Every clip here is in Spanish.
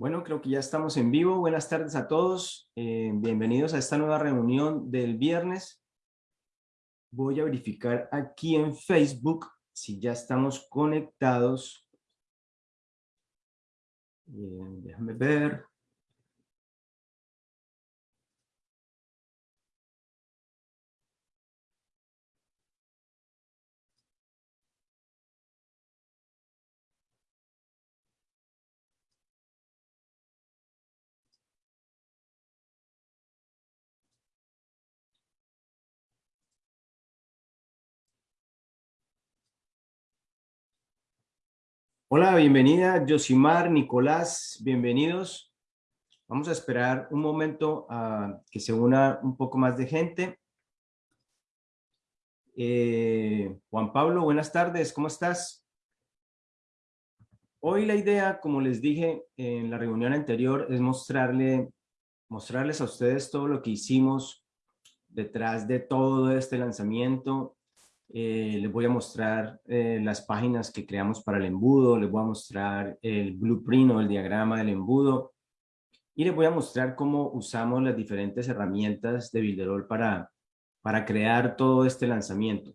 Bueno, creo que ya estamos en vivo. Buenas tardes a todos. Eh, bienvenidos a esta nueva reunión del viernes. Voy a verificar aquí en Facebook si ya estamos conectados. déjame ver. Hola, bienvenida Josimar, Nicolás, bienvenidos. Vamos a esperar un momento a que se una un poco más de gente. Eh, Juan Pablo, buenas tardes, ¿cómo estás? Hoy la idea, como les dije en la reunión anterior, es mostrarle, mostrarles a ustedes todo lo que hicimos detrás de todo este lanzamiento eh, les voy a mostrar eh, las páginas que creamos para el embudo, les voy a mostrar el blueprint o el diagrama del embudo y les voy a mostrar cómo usamos las diferentes herramientas de Builderall para, para crear todo este lanzamiento.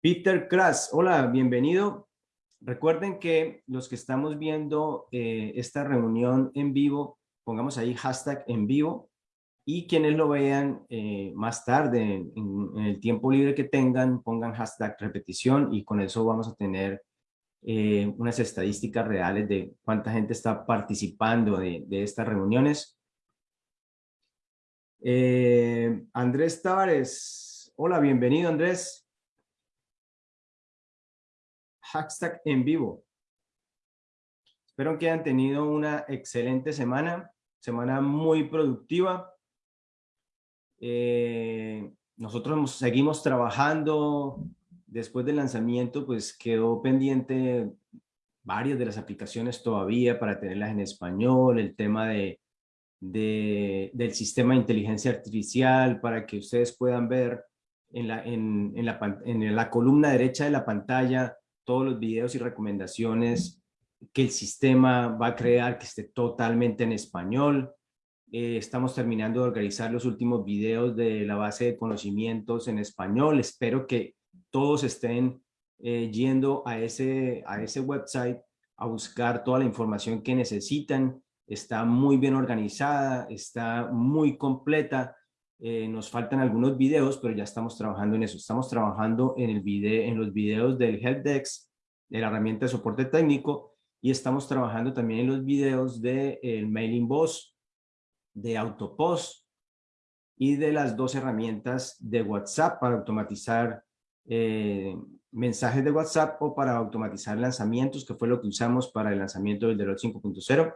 Peter Kras, hola, bienvenido. Recuerden que los que estamos viendo eh, esta reunión en vivo, pongamos ahí hashtag en vivo y quienes lo vean eh, más tarde, en, el tiempo libre que tengan, pongan hashtag repetición y con eso vamos a tener eh, unas estadísticas reales de cuánta gente está participando de, estas reuniones. Eh, Andrés Tavares, hola, bienvenido Andrés. Hashtag en vivo. Espero que hayan tenido una excelente semana, semana muy productiva. Eh, nosotros seguimos trabajando, después del lanzamiento pues quedó pendiente varias de las aplicaciones todavía para tenerlas en español, el tema de, del sistema de inteligencia artificial para que ustedes puedan ver en la, en, la, en la columna derecha de la pantalla todos los videos y recomendaciones que el sistema va a crear que esté totalmente en español. Eh, estamos terminando de organizar los últimos videos de la base de conocimientos en español. Espero que todos estén eh, yendo a ese, a ese website a buscar toda la información que necesitan. Está muy bien organizada, está muy completa. Eh, nos faltan algunos videos, pero ya estamos trabajando en eso. Estamos trabajando en, el video, en los videos del Helpdesk, de la herramienta de soporte técnico, y estamos trabajando también en los videos del de, Mailing Boss, de Autopost y de las dos herramientas de WhatsApp para automatizar eh, mensajes de WhatsApp o para automatizar lanzamientos, que fue lo que usamos para el lanzamiento del Deloitte 5.0.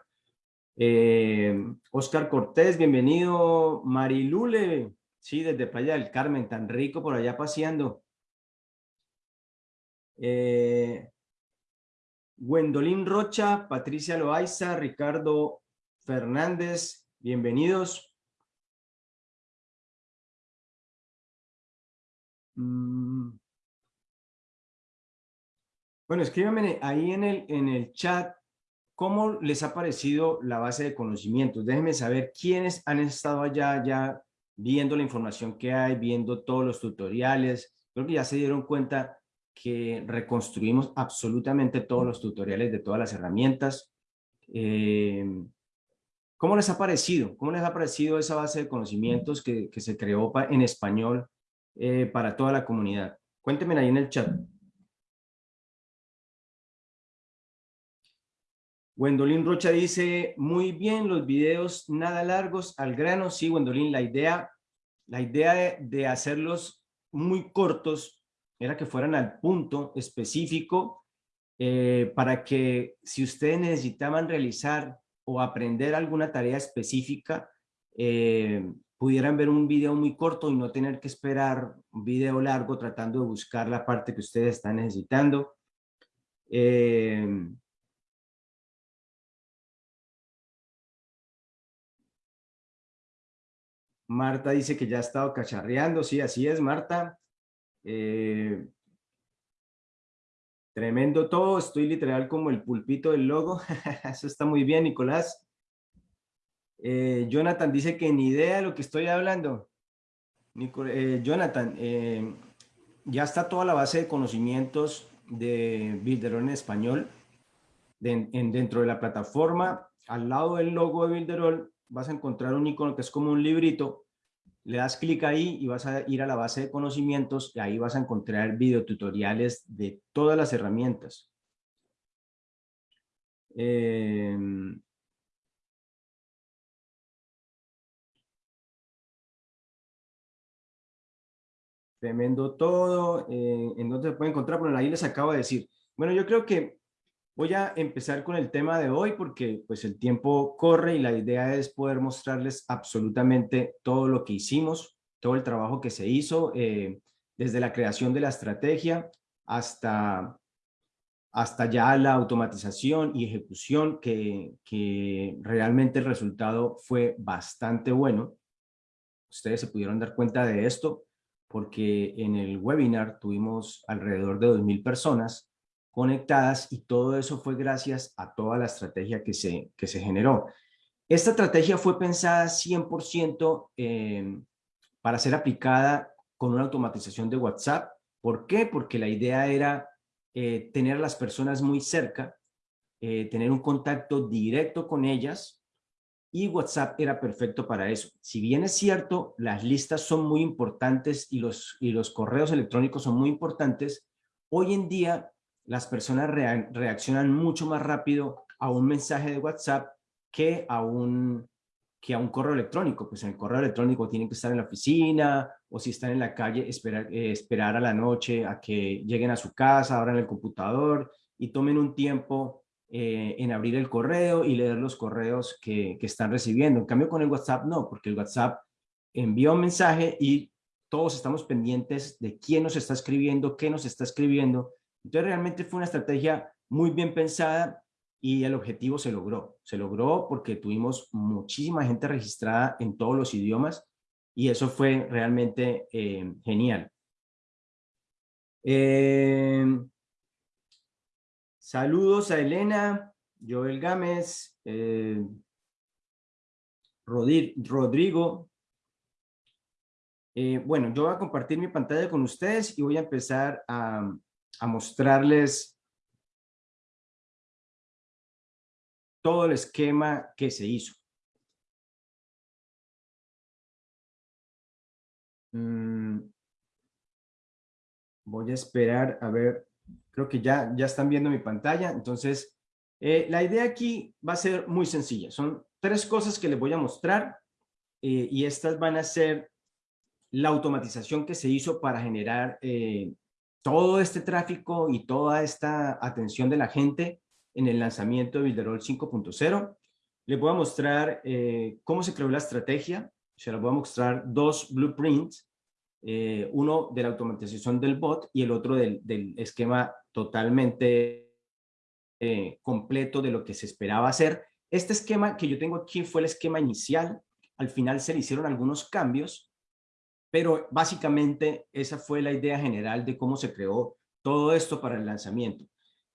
Eh, Oscar Cortés, bienvenido. Marilule, sí, desde Playa del Carmen, tan rico por allá paseando. Eh, Rocha, Patricia Loaiza, Ricardo Fernández, Bienvenidos. Mm. Bueno, escríbanme ahí en el, en el chat cómo les ha parecido la base de conocimientos. Déjenme saber quiénes han estado allá ya viendo la información que hay, viendo todos los tutoriales. Creo que ya se dieron cuenta que reconstruimos absolutamente todos los tutoriales de todas las herramientas. Eh, ¿Cómo les ha parecido? ¿Cómo les ha parecido esa base de conocimientos que, se creó en español eh, para toda la comunidad? Cuéntenme ahí en el chat. Wendolín Rocha dice, muy bien, los videos nada largos, al grano. Sí, Wendolín, la idea, la idea de, hacerlos muy cortos era que fueran al punto específico eh, para que si ustedes necesitaban realizar o aprender alguna tarea específica, eh, pudieran ver un video muy corto y no tener que esperar un video largo tratando de buscar la parte que ustedes están necesitando. Eh, Marta dice que ya ha estado cacharreando, sí, así es, Marta. Eh, Tremendo todo, estoy literal como el pulpito del logo. Eso está muy bien, Nicolás. Eh, Jonathan dice que ni idea de lo que estoy hablando. Eh, Jonathan, eh, ya está toda la base de conocimientos de Builderall en español dentro de la plataforma. Al lado del logo de Builderall vas a encontrar un icono que es como un librito. Le das clic ahí y vas a ir a la base de conocimientos y ahí vas a encontrar videotutoriales de todas las herramientas. Eh, Tremendo todo. Eh, ¿En dónde se puede encontrar? Bueno, ahí les acabo de decir. Bueno, yo creo que voy a empezar con el tema de hoy porque pues el tiempo corre y la idea es poder mostrarles absolutamente todo lo que hicimos, todo el trabajo que se hizo, eh, desde la creación de la estrategia hasta, hasta ya la automatización y ejecución que, que realmente el resultado fue bastante bueno. Ustedes se pudieron dar cuenta de esto porque en el webinar tuvimos alrededor de 2.000 personas conectadas y todo eso fue gracias a toda la estrategia que se, que se generó. Esta estrategia fue pensada 100% em, para ser aplicada con una automatización de WhatsApp. ¿Por qué? Porque la idea era eh, tener a las personas muy cerca, eh, tener un contacto directo con ellas y WhatsApp era perfecto para eso. Si bien es cierto, las listas son muy importantes y los, y los correos electrónicos son muy importantes, hoy en día las personas reaccionan mucho más rápido a un mensaje de WhatsApp que a un, que a un correo electrónico. Pues en el correo electrónico tienen que estar en la oficina o si están en la calle, esperar, eh, esperar a la noche a que lleguen a su casa, abran el computador y tomen un tiempo eh, en abrir el correo y leer los correos que, están recibiendo. En cambio con el WhatsApp no, porque el WhatsApp envía un mensaje y todos estamos pendientes de quién nos está escribiendo, qué nos está escribiendo. Entonces realmente fue una estrategia muy bien pensada y el objetivo se logró. Se logró porque tuvimos muchísima gente registrada en todos los idiomas y eso fue realmente eh, genial. Eh, Saludos a Elena, Joel Gámez, eh, Rodrigo. Eh, bueno, yo voy a compartir mi pantalla con ustedes y voy a empezar a, a mostrarles todo el esquema que se hizo. Mm, voy a esperar a ver Creo que ya, ya están viendo mi pantalla. Entonces, eh, la idea aquí va a ser muy sencilla. Son tres cosas que les voy a mostrar eh, y estas van a ser la automatización que se hizo para generar eh, todo este tráfico y toda esta atención de la gente en el lanzamiento de Builderall 5.0. Les voy a mostrar cómo se creó la estrategia. Se les voy a mostrar dos blueprints eh, uno de la automatización del bot y el otro del, esquema totalmente eh, completo de lo que se esperaba hacer. Este esquema que yo tengo aquí fue el esquema inicial, al final se le hicieron algunos cambios, pero básicamente esa fue la idea general de cómo se creó todo esto para el lanzamiento.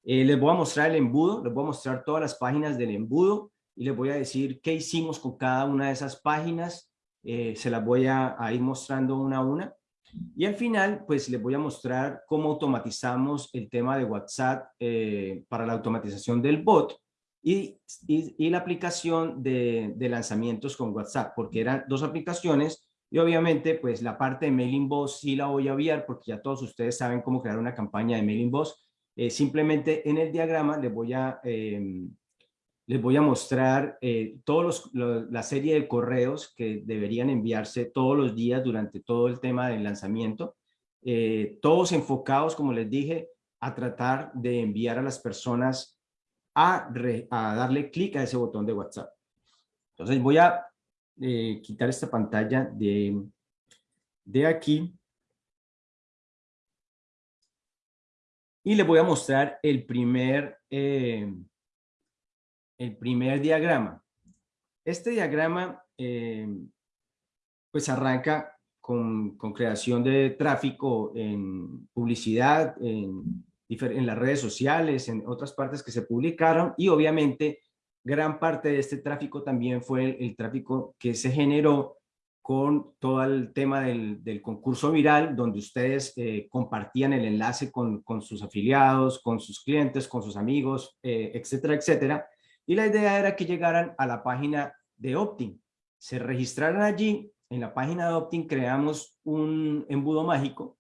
Eh, les voy a mostrar el embudo, les voy a mostrar todas las páginas del embudo y les voy a decir qué hicimos con cada una de esas páginas. se las voy a ir mostrando una a una. Y al final, pues les voy a mostrar cómo automatizamos el tema de WhatsApp eh, para la automatización del bot y, la aplicación de, lanzamientos con WhatsApp, porque eran dos aplicaciones y obviamente pues la parte de Mailing Boss sí la voy a obviar porque ya todos ustedes saben cómo crear una campaña de Mailing Boss. Eh, simplemente en el diagrama les voy a em, les voy a mostrar eh, todos la serie de correos que deberían enviarse todos los días durante todo el tema del lanzamiento, eh, todos enfocados, como les dije, a tratar de enviar a las personas a, a darle clic a ese botón de WhatsApp. Entonces voy a eh, quitar esta pantalla de, de aquí y les voy a mostrar el primer el primer diagrama. Este diagrama eh, pues arranca con, creación de tráfico en publicidad, en, en las redes sociales, en otras partes que se publicaron y obviamente gran parte de este tráfico también fue el, tráfico que se generó con todo el tema del, concurso viral, donde ustedes eh, compartían el enlace con, sus afiliados, con sus clientes, con sus amigos, eh, etcétera, etcétera. Y la idea era que llegaran a la página de Optin, se registraran allí, en la página de Optin creamos un embudo mágico,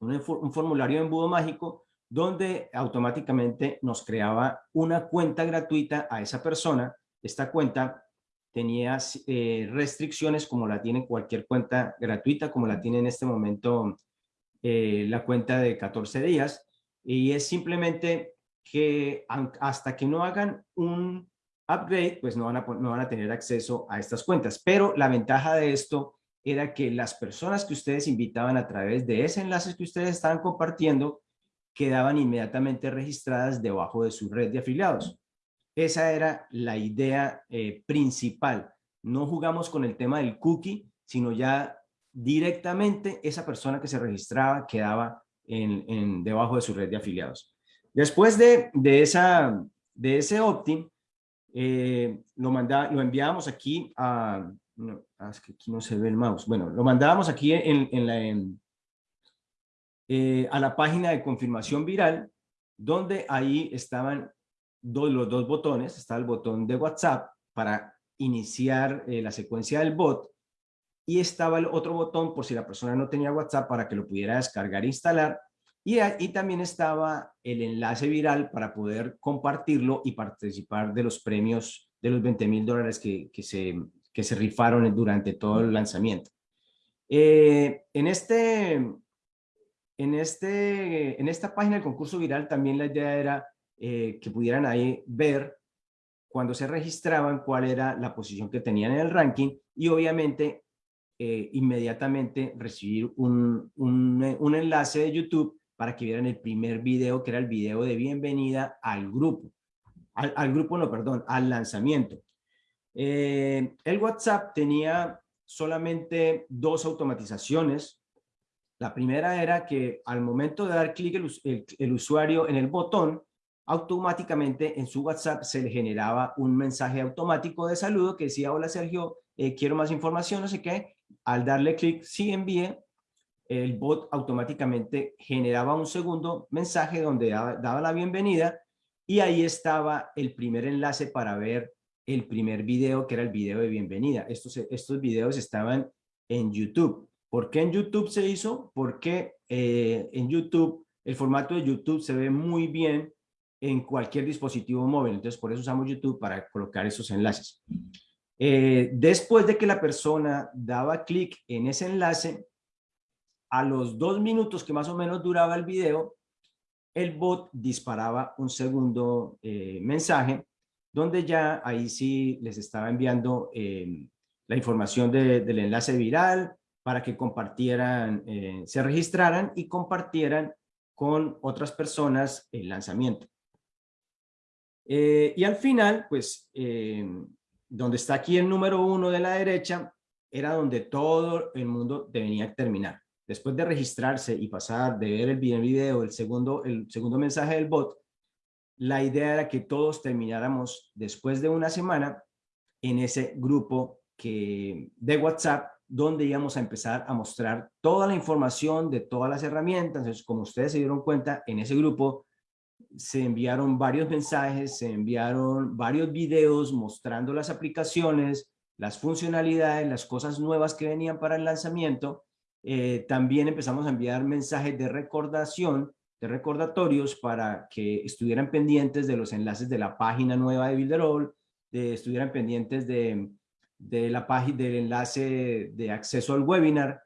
un, un formulario de embudo mágico, donde automáticamente nos creaba una cuenta gratuita a esa persona. Esta cuenta tenía eh, restricciones como la tiene cualquier cuenta gratuita, como la tiene en este momento eh, la cuenta de 14 días. Y es simplemente que hasta que no hagan un upgrade, pues no van, a, no van a tener acceso a estas cuentas. Pero la ventaja de esto era que las personas que ustedes invitaban a través de ese enlace que ustedes estaban compartiendo, quedaban inmediatamente registradas debajo de su red de afiliados. Esa era la idea eh, principal. No jugamos con el tema del cookie, sino ya directamente esa persona que se registraba quedaba debajo de su red de afiliados. Después de, esa, de ese opt-in, eh, lo, lo enviábamos aquí a... Ah, es que aquí no se ve el mouse. Bueno, lo mandábamos aquí en, en la, eh, a la página de confirmación viral, donde ahí estaban los dos botones, está el botón de WhatsApp para iniciar eh, la secuencia del bot y estaba el otro botón por si la persona no tenía WhatsApp para que lo pudiera descargar e instalar y ahí también estaba el enlace viral para poder compartirlo y participar de los premios de los 20 mil dólares que, se, que se rifaron durante todo el lanzamiento. Eh, en, este, en, este, en esta página del concurso viral también la idea era eh, que pudieran ahí ver cuando se registraban cuál era la posición que tenían en el ranking y obviamente eh, inmediatamente recibir un, un, enlace de YouTube para que vieran el primer video que era el video de bienvenida al grupo. Al, grupo, no, perdón, al lanzamiento. Eh, el WhatsApp tenía solamente dos automatizaciones la primera era que al momento de dar clic el, usuario en el botón, automáticamente en su WhatsApp se le generaba un mensaje automático de saludo que decía, hola Sergio, eh, quiero más información, no sé qué. Al darle clic, sí envíe, el bot automáticamente generaba un segundo mensaje donde daba, la bienvenida y ahí estaba el primer enlace para ver el primer video, que era el video de bienvenida. Estos, estos videos estaban en YouTube. ¿Por qué en YouTube se hizo? Porque eh, en YouTube, el formato de YouTube se ve muy bien en cualquier dispositivo móvil. Entonces, por eso usamos YouTube para colocar esos enlaces. Eh, después de que la persona daba clic en ese enlace, a los dos minutos que más o menos duraba el video, el bot disparaba un segundo eh, mensaje, donde ya ahí sí les estaba enviando la información del enlace viral, para que compartieran, eh, se registraran y compartieran con otras personas el lanzamiento. Eh, y al final, pues, eh, donde está aquí el número uno de la derecha, era donde todo el mundo debía terminar. Después de registrarse y pasar de ver el video, el segundo, el segundo mensaje del bot, la idea era que todos termináramos después de una semana en ese grupo que, de WhatsApp donde íbamos a empezar a mostrar toda la información de todas las herramientas. Entonces, como ustedes se dieron cuenta, en ese grupo se enviaron varios mensajes, se enviaron varios videos mostrando las aplicaciones, las funcionalidades, las cosas nuevas que venían para el lanzamiento. Eh, también empezamos a enviar mensajes de recordación, de recordatorios para que estuvieran pendientes de los enlaces de la página nueva de Builderall, de, estuvieran pendientes de de la página del enlace de acceso al webinar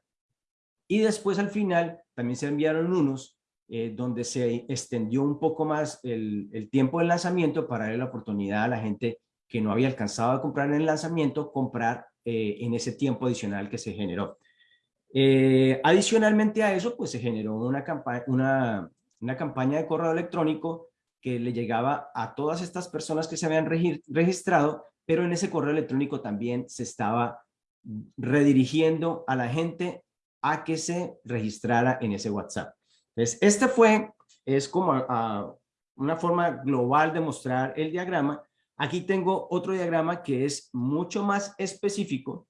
y después al final también se enviaron unos eh, donde se extendió un poco más el, el, tiempo del lanzamiento para darle la oportunidad a la gente que no había alcanzado a comprar en el lanzamiento, comprar eh, en ese tiempo adicional que se generó. Eh, adicionalmente a eso, pues se generó una, campaña, una, una campaña de correo electrónico que le llegaba a todas estas personas que se habían registrado pero en ese correo electrónico también se estaba redirigiendo a la gente a que se registrara en ese WhatsApp. Entonces, este fue es como a, una forma global de mostrar el diagrama. Aquí tengo otro diagrama que es mucho más específico.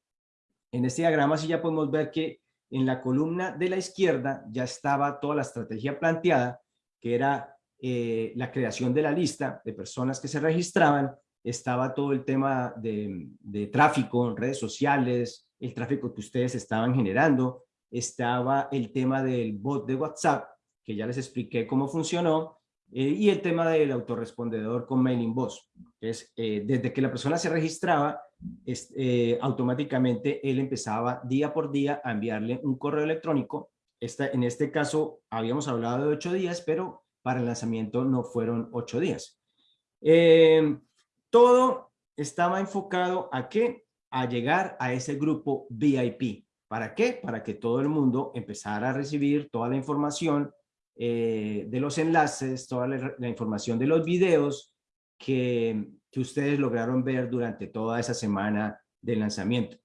En este diagrama sí ya podemos ver que en la columna de la izquierda ya estaba toda la estrategia planteada, que era eh, la creación de la lista de personas que se registraban, estaba todo el tema de, de tráfico en redes sociales, el tráfico que ustedes estaban generando, estaba el tema del bot de WhatsApp, que ya les expliqué cómo funcionó, eh, y el tema del autorrespondedor con mailing voz. Es, eh, desde que la persona se registraba, eh, automáticamente él empezaba día por día a enviarle un correo electrónico. Esta, en este caso habíamos hablado de ocho días, pero para el lanzamiento no fueron ocho días. Todo estaba enfocado a qué? A llegar a ese grupo VIP. ¿Para qué? Para que todo el mundo empezara a recibir toda la información eh, de los enlaces, toda la, información de los videos que, ustedes lograron ver durante toda esa semana de lanzamiento.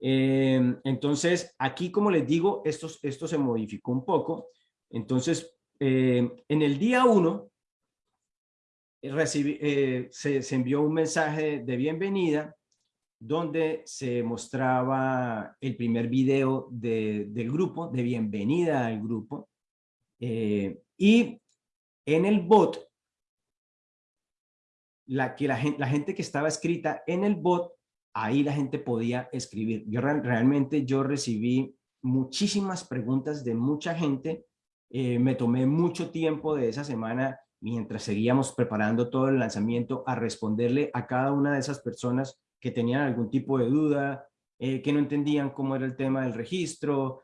Eh, entonces, aquí, como les digo, esto, esto se modificó un poco. Entonces, eh, en el día 1, se, se envió un mensaje de bienvenida donde se mostraba el primer video de, del grupo, de bienvenida al grupo. Eh, y en el bot, la, que la, gente, la gente que estaba escrita en el bot, ahí la gente podía escribir. Yo realmente yo recibí muchísimas preguntas de mucha gente. Eh, me tomé mucho tiempo de esa semana mientras seguíamos preparando todo el lanzamiento a responderle a cada una de esas personas que tenían algún tipo de duda, eh, que no entendían cómo era el tema del registro,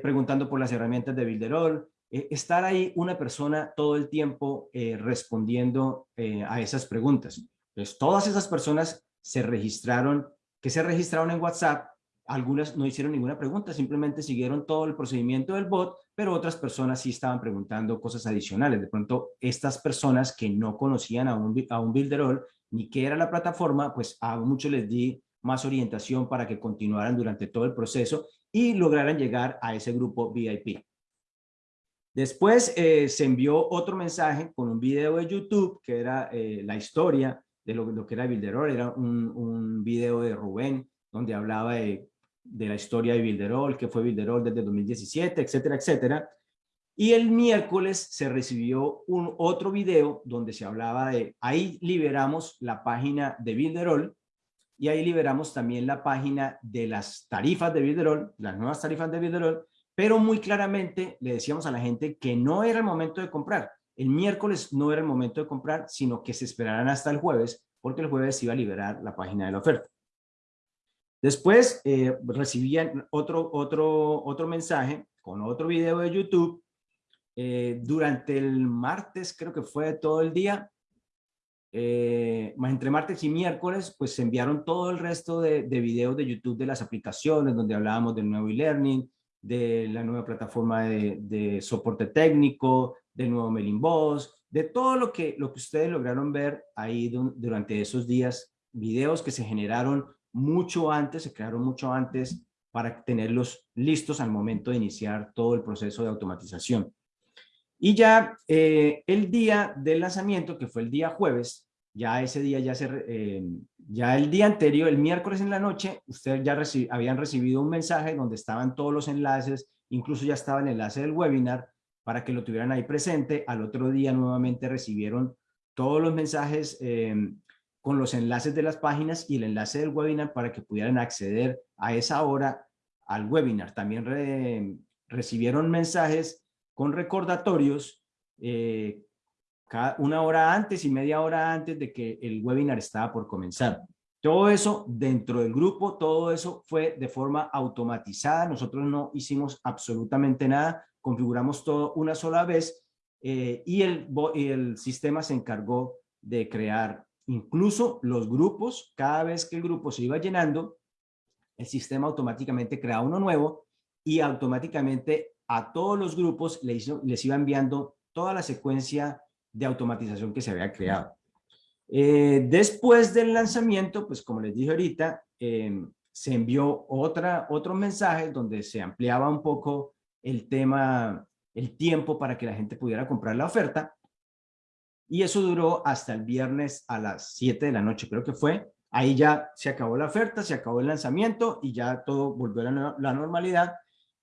preguntando por las herramientas de Builderall. Eh, estar ahí una persona todo el tiempo eh, respondiendo eh, a esas preguntas. Entonces, todas esas personas se registraron, que se registraron en WhatsApp, algunas no hicieron ninguna pregunta, simplemente siguieron todo el procedimiento del bot, pero otras personas sí estaban preguntando cosas adicionales. De pronto, estas personas que no conocían a un, a un Builderall ni qué era la plataforma, pues a muchos les di más orientación para que continuaran durante todo el proceso y lograran llegar a ese grupo VIP. Después eh, se envió otro mensaje con un video de YouTube que era eh, la historia de lo, que era Bilderol. Era un, un, video de Rubén donde hablaba de, la historia de Bilderol, que fue Bilderol desde 2017, etcétera, etcétera. Y el miércoles se recibió un otro video donde se hablaba de, ahí liberamos la página de Bilderol y ahí liberamos también la página de las tarifas de Bilderol, las nuevas tarifas de Bilderol, pero muy claramente le decíamos a la gente que no era el momento de comprar. El miércoles no era el momento de comprar, sino que se esperaran hasta el jueves, porque el jueves iba a liberar la página de la oferta. Después eh, recibían otro, otro, otro mensaje con otro video de YouTube. Eh, durante el martes, creo que fue todo el día, eh, más entre martes y miércoles, pues se enviaron todo el resto de, de videos de YouTube de las aplicaciones, donde hablábamos del nuevo e-learning, de la nueva plataforma de, soporte técnico, del nuevo mailing boss, de todo lo que, lo que ustedes lograron ver ahí durante esos días, videos que se generaron mucho antes, se crearon mucho antes para tenerlos listos al momento de iniciar todo el proceso de automatización. Y ya eh, el día del lanzamiento, que fue el día jueves, ya ese día ya se, eh, ya el día anterior, el miércoles en la noche, ustedes ya habían recibido un mensaje donde estaban todos los enlaces, incluso ya estaba el enlace del webinar para que lo tuvieran ahí presente. Al otro día nuevamente recibieron todos los mensajes em, con los enlaces de las páginas y el enlace del webinar para que pudieran acceder a esa hora al webinar. También recibieron mensajes con recordatorios eh, una hora antes y media hora antes de que el webinar estaba por comenzar. Todo eso dentro del grupo, todo eso fue de forma automatizada. Nosotros no hicimos absolutamente nada, configuramos todo una sola vez eh, y, el, y el sistema se encargó de crear incluso los grupos. Cada vez que el grupo se iba llenando, el sistema automáticamente crea uno nuevo y automáticamente a todos los grupos les, iba enviando toda la secuencia de automatización que se había creado. Eh, después del lanzamiento, pues como les dije ahorita, em, se envió otra, otro mensaje donde se ampliaba un poco el tema el tiempo para que la gente pudiera comprar la oferta. Y eso duró hasta el viernes a las 7 de la noche, creo que fue. Ahí ya se acabó la oferta, se acabó el lanzamiento y ya todo volvió a la, normalidad.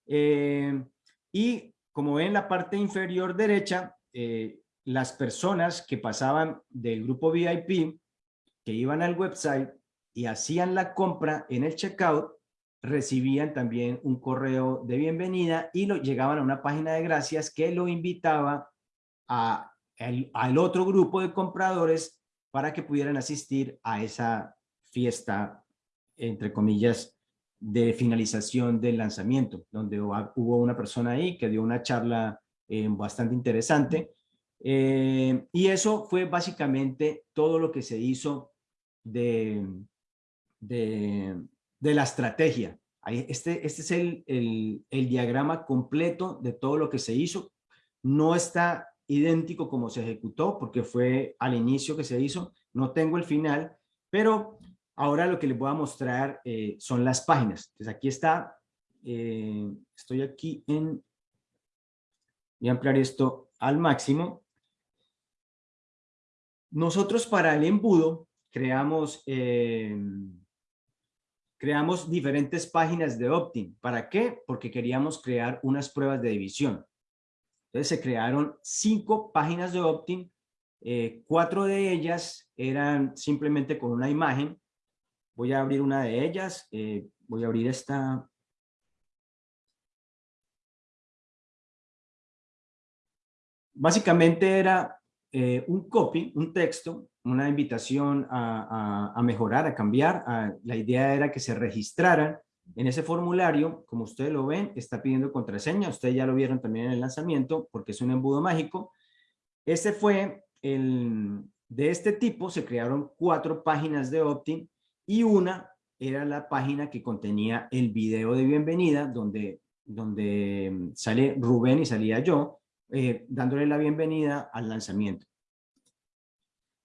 Eh, y como ven en la parte inferior derecha, eh, las personas que pasaban del grupo VIP, que iban al website y hacían la compra en el checkout, recibían también un correo de bienvenida y lo llegaban a una página de gracias que lo invitaba a al otro grupo de compradores para que pudieran asistir a esa fiesta, entre comillas, de finalización del lanzamiento, donde hubo una persona ahí que dio una charla eh, bastante interesante. Eh, y eso fue básicamente todo lo que se hizo de, de, la estrategia. Este, este es el, el, el, diagrama completo de todo lo que se hizo. No está idéntico como se ejecutó porque fue al inicio que se hizo. No tengo el final, pero ahora lo que les voy a mostrar eh, son las páginas. Entonces aquí está, eh, estoy aquí en, voy a ampliar esto al máximo. Nosotros para el embudo creamos eh, creamos diferentes páginas de opt-in. ¿Para qué? Porque queríamos crear unas pruebas de división. Entonces se crearon cinco páginas de opt-in. Eh, cuatro de ellas eran simplemente con una imagen. Voy a abrir una de ellas. Eh, voy a abrir esta. Básicamente era eh, un copy, un texto una invitación a, mejorar, a cambiar. la idea era que se registraran en ese formulario, como ustedes lo ven, está pidiendo contraseña. Ustedes ya lo vieron también en el lanzamiento porque es un embudo mágico. Este fue el, de este tipo, se crearon cuatro páginas de opt-in y una era la página que contenía el video de bienvenida donde, donde sale Rubén y salía yo, eh, dándole la bienvenida al lanzamiento.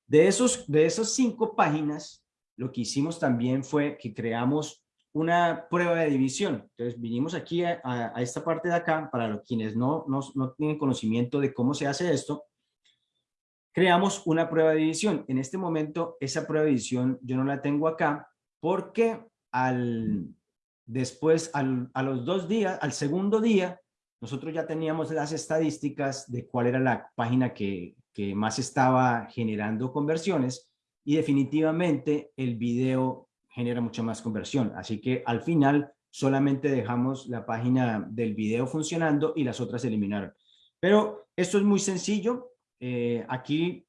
De, esos, de esas cinco páginas, lo que hicimos también fue que creamos una prueba de división. Entonces vinimos aquí a, esta parte de acá, para los quienes no, no, no, tienen conocimiento de cómo se hace esto, creamos una prueba de división. En este momento esa prueba de división yo no la tengo acá porque al, después, al, a los dos días, al segundo día, nosotros ya teníamos las estadísticas de cuál era la página que, que más estaba generando conversiones y definitivamente el video genera mucha más conversión. Así que al final solamente dejamos la página del video funcionando y las otras se eliminaron. Pero esto es muy sencillo. Eh, aquí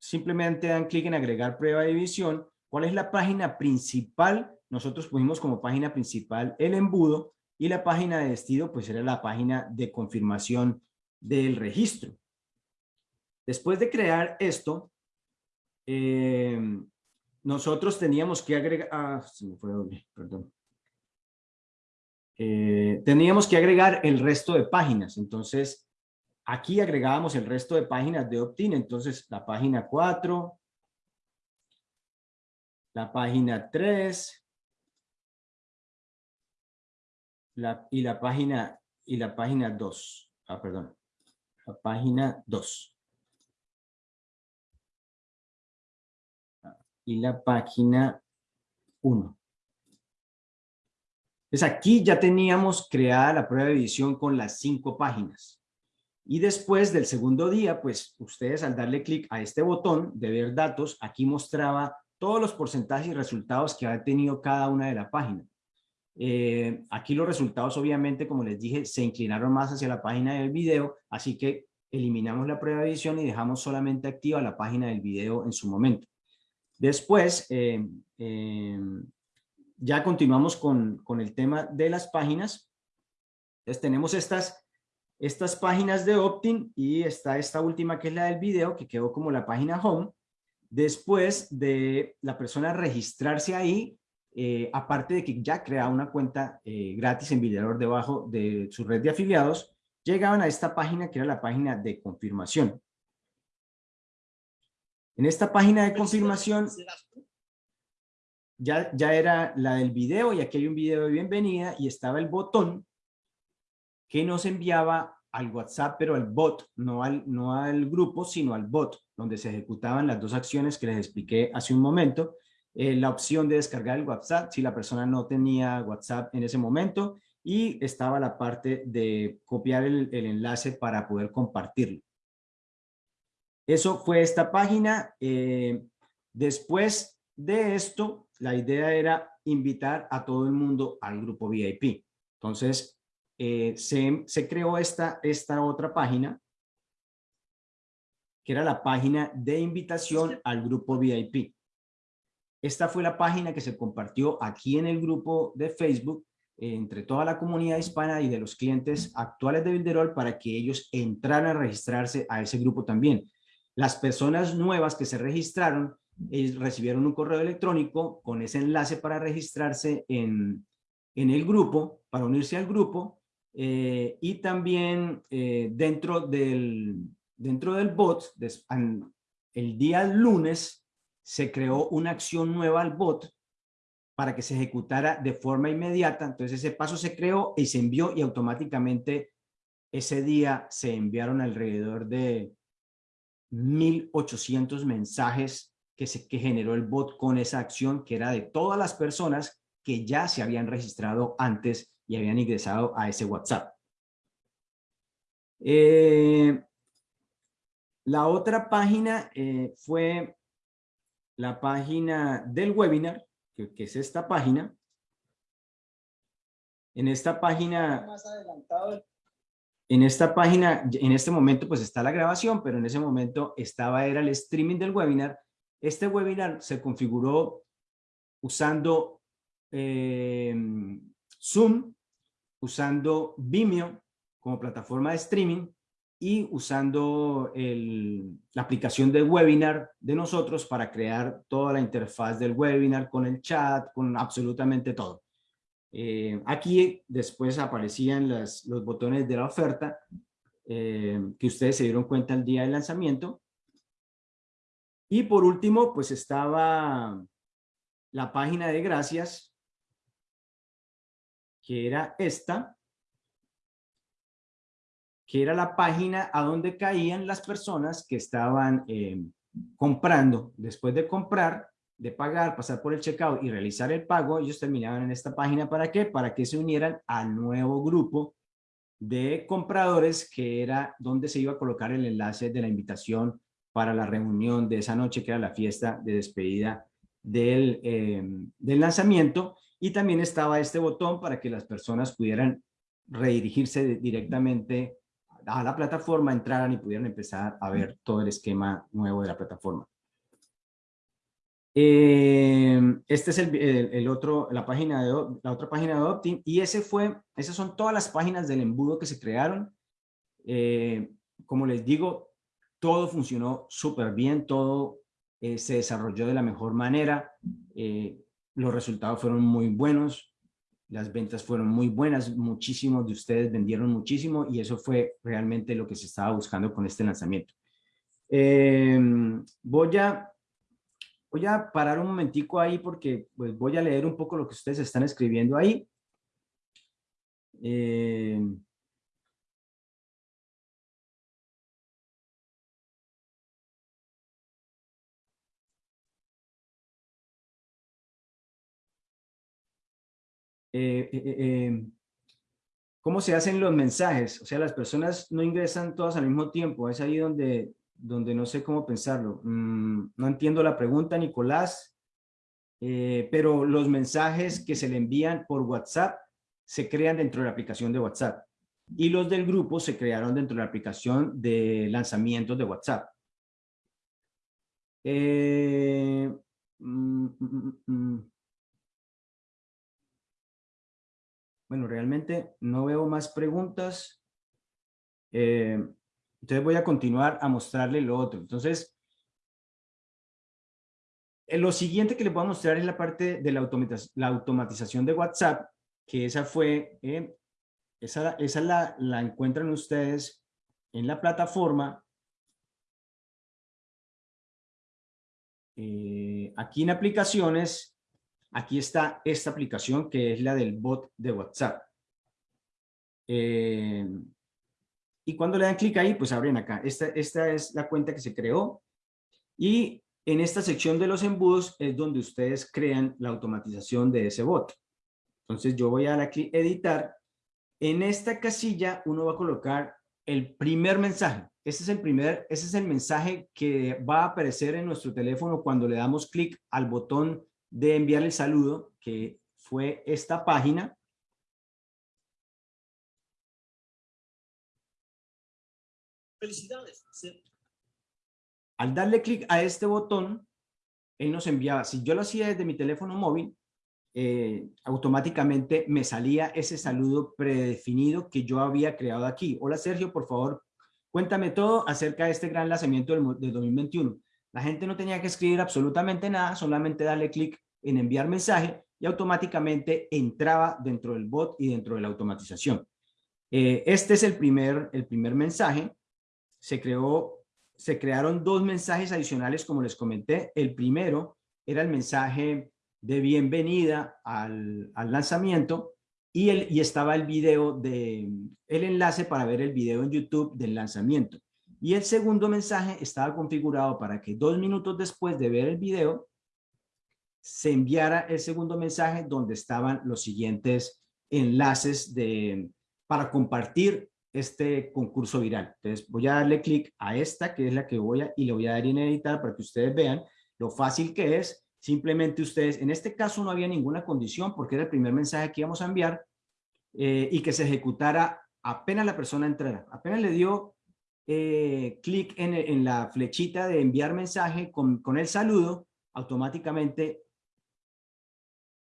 simplemente dan clic en agregar prueba de división. ¿Cuál es la página principal? Nosotros pusimos como página principal el embudo y la página de destino pues era la página de confirmación del registro. Después de crear esto, eh, nosotros teníamos que agregar, ah. Eh, teníamos que agregar el resto de páginas. Entonces, aquí agregábamos el resto de páginas de opt-in. Entonces, la página 4, la página 3, la, y la página y la página 2. Ah, perdón. La página 2. Y la página 1. Entonces aquí ya teníamos creada la prueba de edición con las cinco páginas. Y después del segundo día, pues ustedes al darle clic a este botón de ver datos, aquí mostraba todos los porcentajes y resultados que ha tenido cada una de la página. Eh, aquí los resultados obviamente, como les dije, se inclinaron más hacia la página del video, así que eliminamos la prueba de edición y dejamos solamente activa la página del video en su momento. Después, eh, eh, ya continuamos con, con, el tema de las páginas. Entonces tenemos estas, estas páginas de opt-in y está esta última que es la del video que quedó como la página home. Después de la persona registrarse ahí, eh, aparte de que ya crea una cuenta gratis en Videador debajo de su red de afiliados, llegaban a esta página que era la página de confirmación. En esta página de confirmación ya, ya era la del video y aquí hay un video de bienvenida y estaba el botón que nos enviaba al WhatsApp, pero al bot, no al, no al grupo, sino al bot, donde se ejecutaban las dos acciones que les expliqué hace un momento. Eh, la opción de descargar el WhatsApp, si la persona no tenía WhatsApp en ese momento, y estaba la parte de copiar el, el enlace para poder compartirlo. Eso fue esta página. Eh, después de esto, la idea era invitar a todo el mundo al grupo VIP. Entonces, eh, se, creó esta, esta otra página, que era la página de invitación al grupo VIP. Esta fue la página que se compartió aquí en el grupo de Facebook eh, entre toda la comunidad hispana y de los clientes actuales de Bilderol para que ellos entraran a registrarse a ese grupo también. Las personas nuevas que se registraron recibieron un correo electrónico con ese enlace para registrarse en, en el grupo, para unirse al grupo, eh, y también eh, dentro, del, dentro del bot, el día lunes, se creó una acción nueva al bot para que se ejecutara de forma inmediata. Entonces ese paso se creó y se envió y automáticamente ese día se enviaron alrededor de 1800 mensajes que, se, que generó el bot con esa acción que era de todas las personas que ya se habían registrado antes y habían ingresado a ese WhatsApp. Eh, la otra página eh, fue la página del webinar, que, es esta página. En esta página... En esta página, en este momento pues está la grabación, pero en ese momento estaba, era el streaming del webinar. Este webinar se configuró usando eh, Zoom, usando Vimeo como plataforma de streaming y usando la aplicación de webinar de nosotros para crear toda la interfaz del webinar con el chat, con absolutamente todo. Eh, aquí después aparecían los botones de la oferta eh, que ustedes se dieron cuenta el día del lanzamiento. Y por último, pues estaba la página de gracias que era esta, que era la página a donde caían las personas que estaban eh, comprando. Después de comprar, de pagar, pasar por el checkout y realizar el pago, ellos terminaban en esta página. ¿Para qué? Para que se unieran al nuevo grupo de compradores que era donde se iba a colocar el enlace de la invitación para la reunión de esa noche que era la fiesta de despedida del, eh, del lanzamiento y también estaba este botón para que las personas pudieran redirigirse directamente a la plataforma, entraran y pudieran empezar a ver todo el esquema nuevo de la plataforma. Eh, este es el, otro, la página de la otra página de Optin y ese fue, esas son todas las páginas del embudo que se crearon. Eh, como les digo, todo funcionó súper bien, todo eh, se desarrolló de la mejor manera los resultados fueron muy buenos, las ventas fueron muy buenas, muchísimos de ustedes vendieron muchísimo y eso fue realmente lo que se estaba buscando con este lanzamiento. Voy, a, voy a parar un momentico ahí porque pues, voy a leer un poco lo que ustedes están escribiendo ahí. Eh, Eh, eh, cómo se hacen los mensajes. O sea, las personas no ingresan todas al mismo tiempo. Es ahí donde, donde no sé cómo pensarlo. Mm, no entiendo la pregunta, Nicolás. pero los mensajes que se le envían por WhatsApp se crean dentro de la aplicación de WhatsApp. Y los del grupo se crearon dentro de la aplicación de lanzamientos de WhatsApp. Mm, mm, Bueno, realmente no veo más preguntas. Eh, entonces voy a continuar a mostrarle lo otro. Entonces, eh, lo siguiente que les voy a mostrar es la parte de la, automatización de WhatsApp, que esa fue, eh, esa, esa la, encuentran ustedes en la plataforma. aquí en aplicaciones Aquí está esta aplicación que es la del bot de WhatsApp. Eh, y cuando le dan clic ahí, pues abren acá. Esta, esta es la cuenta que se creó y en esta sección de los embudos es donde ustedes crean la automatización de ese bot. Entonces yo voy a dar aquí editar. En esta casilla uno va a colocar el primer mensaje. Ese es el primer, ese es el mensaje que va a aparecer en nuestro teléfono cuando le damos clic al botón de enviar el saludo, que fue esta página. Felicidades. Al darle clic a este botón, él nos enviaba, si yo lo hacía desde mi teléfono móvil, eh, automáticamente me salía ese saludo predefinido que yo había creado aquí. Hola Sergio, por favor, cuéntame todo acerca de este gran lanzamiento del, del 2021. La gente no tenía que escribir absolutamente nada, solamente darle clic en enviar mensaje y automáticamente entraba dentro del bot y dentro de la automatización. Eh, este es el primer, el primer mensaje. Se, creó, se crearon dos mensajes adicionales, como les comenté. El primero era el mensaje de bienvenida al, lanzamiento y, el, y estaba el video de el enlace para ver el video en YouTube del lanzamiento. Y el segundo mensaje estaba configurado para que dos minutos después de ver el video se enviara el segundo mensaje donde estaban los siguientes enlaces de, para compartir este concurso viral. Entonces voy a darle clic a esta que es la que voy a y le voy a dar en editar para que ustedes vean lo fácil que es Simplemente ustedes, en este caso no había ninguna condición porque era el primer mensaje que íbamos a enviar eh, y que se ejecutara apenas la persona entrara. Apenas le dio eh, clic en, la flechita de enviar mensaje con, el saludo, automáticamente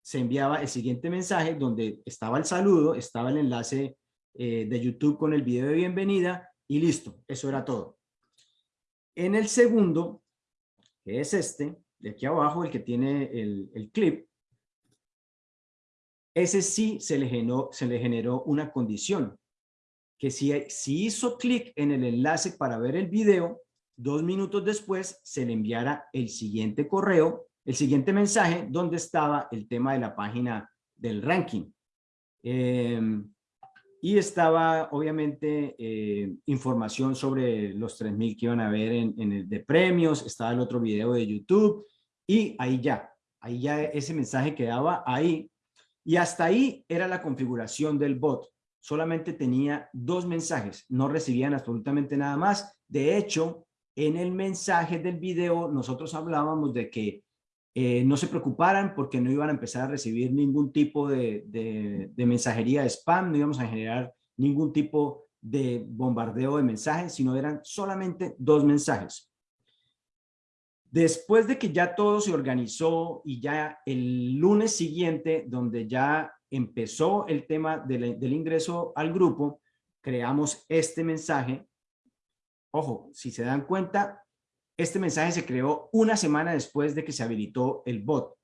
se enviaba el siguiente mensaje donde estaba el saludo, estaba el enlace eh, de YouTube con el video de bienvenida y listo, eso era todo. En el segundo, que es este, de aquí abajo, el que tiene el, clip, ese sí se le, generó, se le generó una condición, que si, si hizo clic en el enlace para ver el video, dos minutos después se le enviara el siguiente correo, el siguiente mensaje, donde estaba el tema de la página del ranking. Em, y estaba obviamente eh, información sobre los 3.000 que iban a ver en, en, el de premios, estaba el otro video de YouTube y ahí ya, ahí ya ese mensaje quedaba ahí y hasta ahí era la configuración del bot. Solamente tenía dos mensajes, no recibían absolutamente nada más. De hecho, en el mensaje del video nosotros hablábamos de que eh, no se preocuparan porque no iban a empezar a recibir ningún tipo de, de, mensajería de spam, no íbamos a generar ningún tipo de bombardeo de mensajes, sino eran solamente dos mensajes. Después de que ya todo se organizó y ya el lunes siguiente, donde ya empezó el tema del ingreso al grupo, creamos este mensaje. Ojo, si se dan cuenta, este mensaje se creó una semana después de que se habilitó el bot.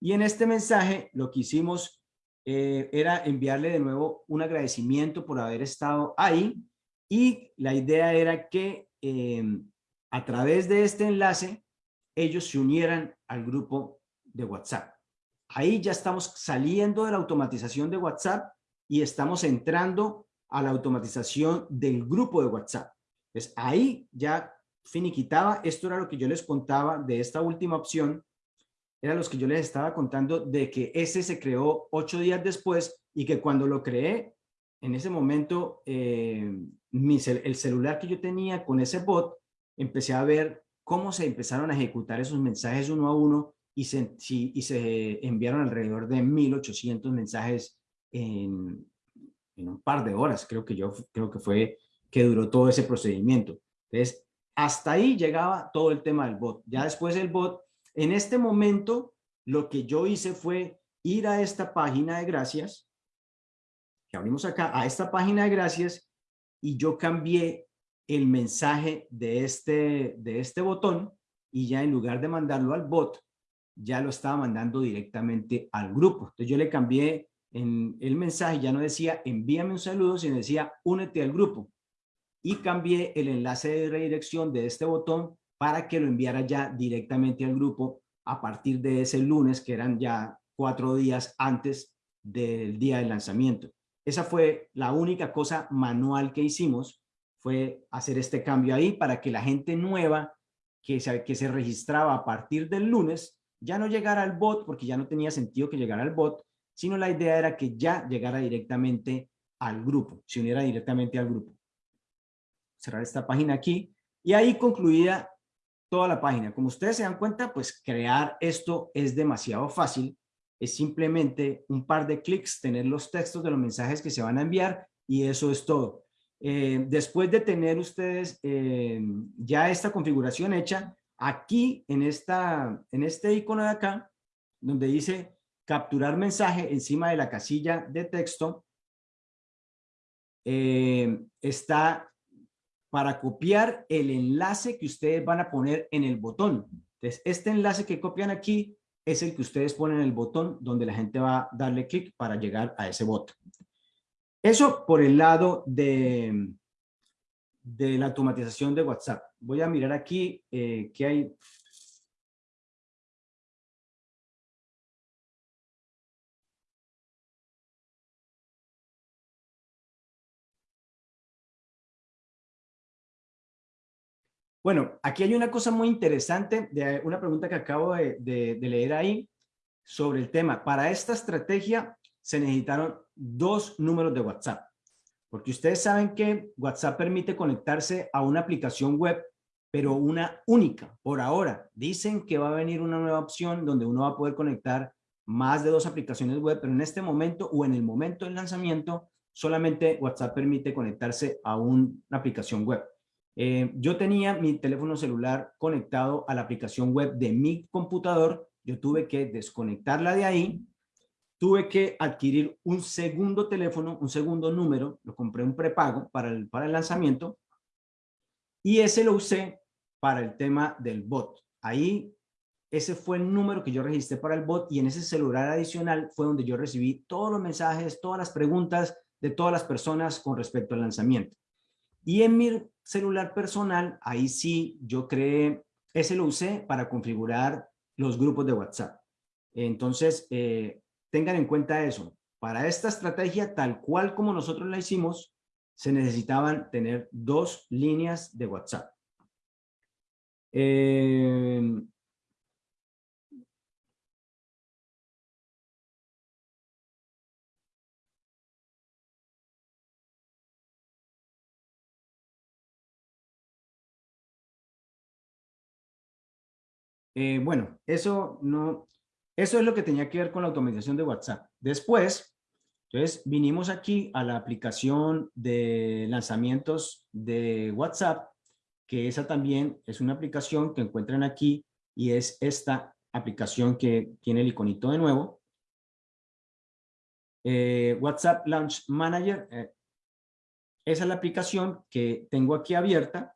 Y en este mensaje lo que hicimos eh, era enviarle de nuevo un agradecimiento por haber estado ahí y la idea era que eh, a través de este enlace ellos se unieran al grupo de WhatsApp. Ahí ya estamos saliendo de la automatización de WhatsApp y estamos entrando a la automatización del grupo de WhatsApp. Pues ahí ya finiquitaba, esto era lo que yo les contaba de esta última opción, era los que yo les estaba contando de que ese se creó ocho días después y que cuando lo creé, en ese momento, eh, el celular que yo tenía con ese bot, empecé a ver cómo se empezaron a ejecutar esos mensajes uno a uno y se, y se enviaron alrededor de 1800 mensajes en, en un par de horas, creo que yo creo que fue que duró todo ese procedimiento. Entonces, hasta ahí llegaba todo el tema del bot. Ya después el bot, en este momento, lo que yo hice fue ir a esta página de gracias, que abrimos acá, a esta página de gracias, y yo cambié el mensaje de este, de este botón, y ya en lugar de mandarlo al bot, ya lo estaba mandando directamente al grupo. Entonces yo le cambié en el mensaje, ya no decía envíame un saludo, sino decía únete al grupo y cambié el enlace de redirección de este botón para que lo enviara ya directamente al grupo a partir de ese lunes, que eran ya cuatro días antes del día del lanzamiento. Esa fue la única cosa manual que hicimos, fue hacer este cambio ahí para que la gente nueva que se, que se registraba a partir del lunes ya no llegara al bot, porque ya no tenía sentido que llegara al bot, sino la idea era que ya llegara directamente al grupo, se uniera directamente al grupo. Cerrar esta página aquí y ahí concluida toda la página. Como ustedes se dan cuenta, pues crear esto es demasiado fácil. Es simplemente un par de clics, tener los textos de los mensajes que se van a enviar y eso es todo. Eh, después de tener ustedes eh, ya esta configuración hecha, aquí en, esta, en este icono de acá, donde dice capturar mensaje encima de la casilla de texto, eh, está para copiar el enlace que ustedes van a poner en el botón. Entonces, este enlace que copian aquí es el que ustedes ponen en el botón donde la gente va a darle clic para llegar a ese botón. Eso por el lado de, de la automatización de WhatsApp. Voy a mirar aquí eh, qué hay. Bueno, aquí hay una cosa muy interesante, de una pregunta que acabo de, de leer ahí sobre el tema. Para esta estrategia se necesitaron dos números de WhatsApp. Porque ustedes saben que WhatsApp permite conectarse a una aplicación web, pero una única por ahora. Dicen que va a venir una nueva opción donde uno va a poder conectar más de dos aplicaciones web, pero en este momento o en el momento del lanzamiento, solamente WhatsApp permite conectarse a una aplicación web. Eh, yo tenía mi teléfono celular conectado a la aplicación web de mi computador, yo tuve que desconectarla de ahí tuve que adquirir un segundo teléfono, un segundo número, lo compré un prepago para el, para el lanzamiento y ese lo usé para el tema del bot. Ahí, ese fue el número que yo registré para el bot y en ese celular adicional fue donde yo recibí todos los mensajes, todas las preguntas de todas las personas con respecto al lanzamiento. Y en mi celular personal, ahí sí yo creé, ese lo usé para configurar los grupos de WhatsApp. Entonces, eh, tengan en cuenta eso. Para esta estrategia, tal cual como nosotros la hicimos, se necesitaban tener dos líneas de WhatsApp. Eh, eh, bueno, eso no, eso es lo que tenía que ver con la automatización de WhatsApp. Después, entonces vinimos aquí a la aplicación de lanzamientos de WhatsApp, que esa también es una aplicación que encuentran aquí y es esta aplicación que tiene el iconito de nuevo. Eh, WhatsApp Launch Manager. Eh, esa es la aplicación que tengo aquí abierta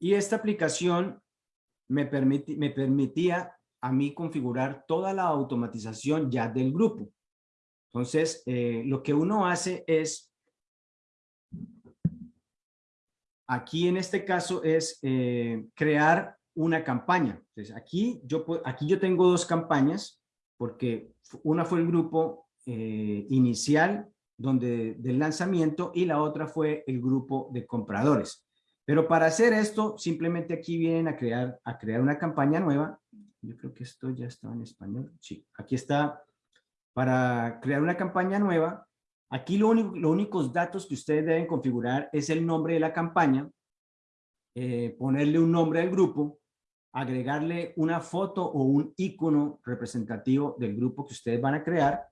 Y esta aplicación me, me permitía a mí configurar toda la automatización ya del grupo. Entonces, eh, lo que uno hace es, aquí en este caso es eh, crear una campaña. Entonces, aquí yo, aquí yo tengo dos campañas, porque una fue el grupo eh, inicial donde, del lanzamiento y la otra fue el grupo de compradores. Pero para hacer esto, simplemente aquí vienen a crear, a crear una campaña nueva. Yo creo que esto ya está en español. Sí, aquí está para crear una campaña nueva. Aquí lo único, los únicos datos que ustedes deben configurar es el nombre de la campaña, eh, ponerle un nombre al grupo, agregarle una foto o un icono representativo del grupo que ustedes van a crear.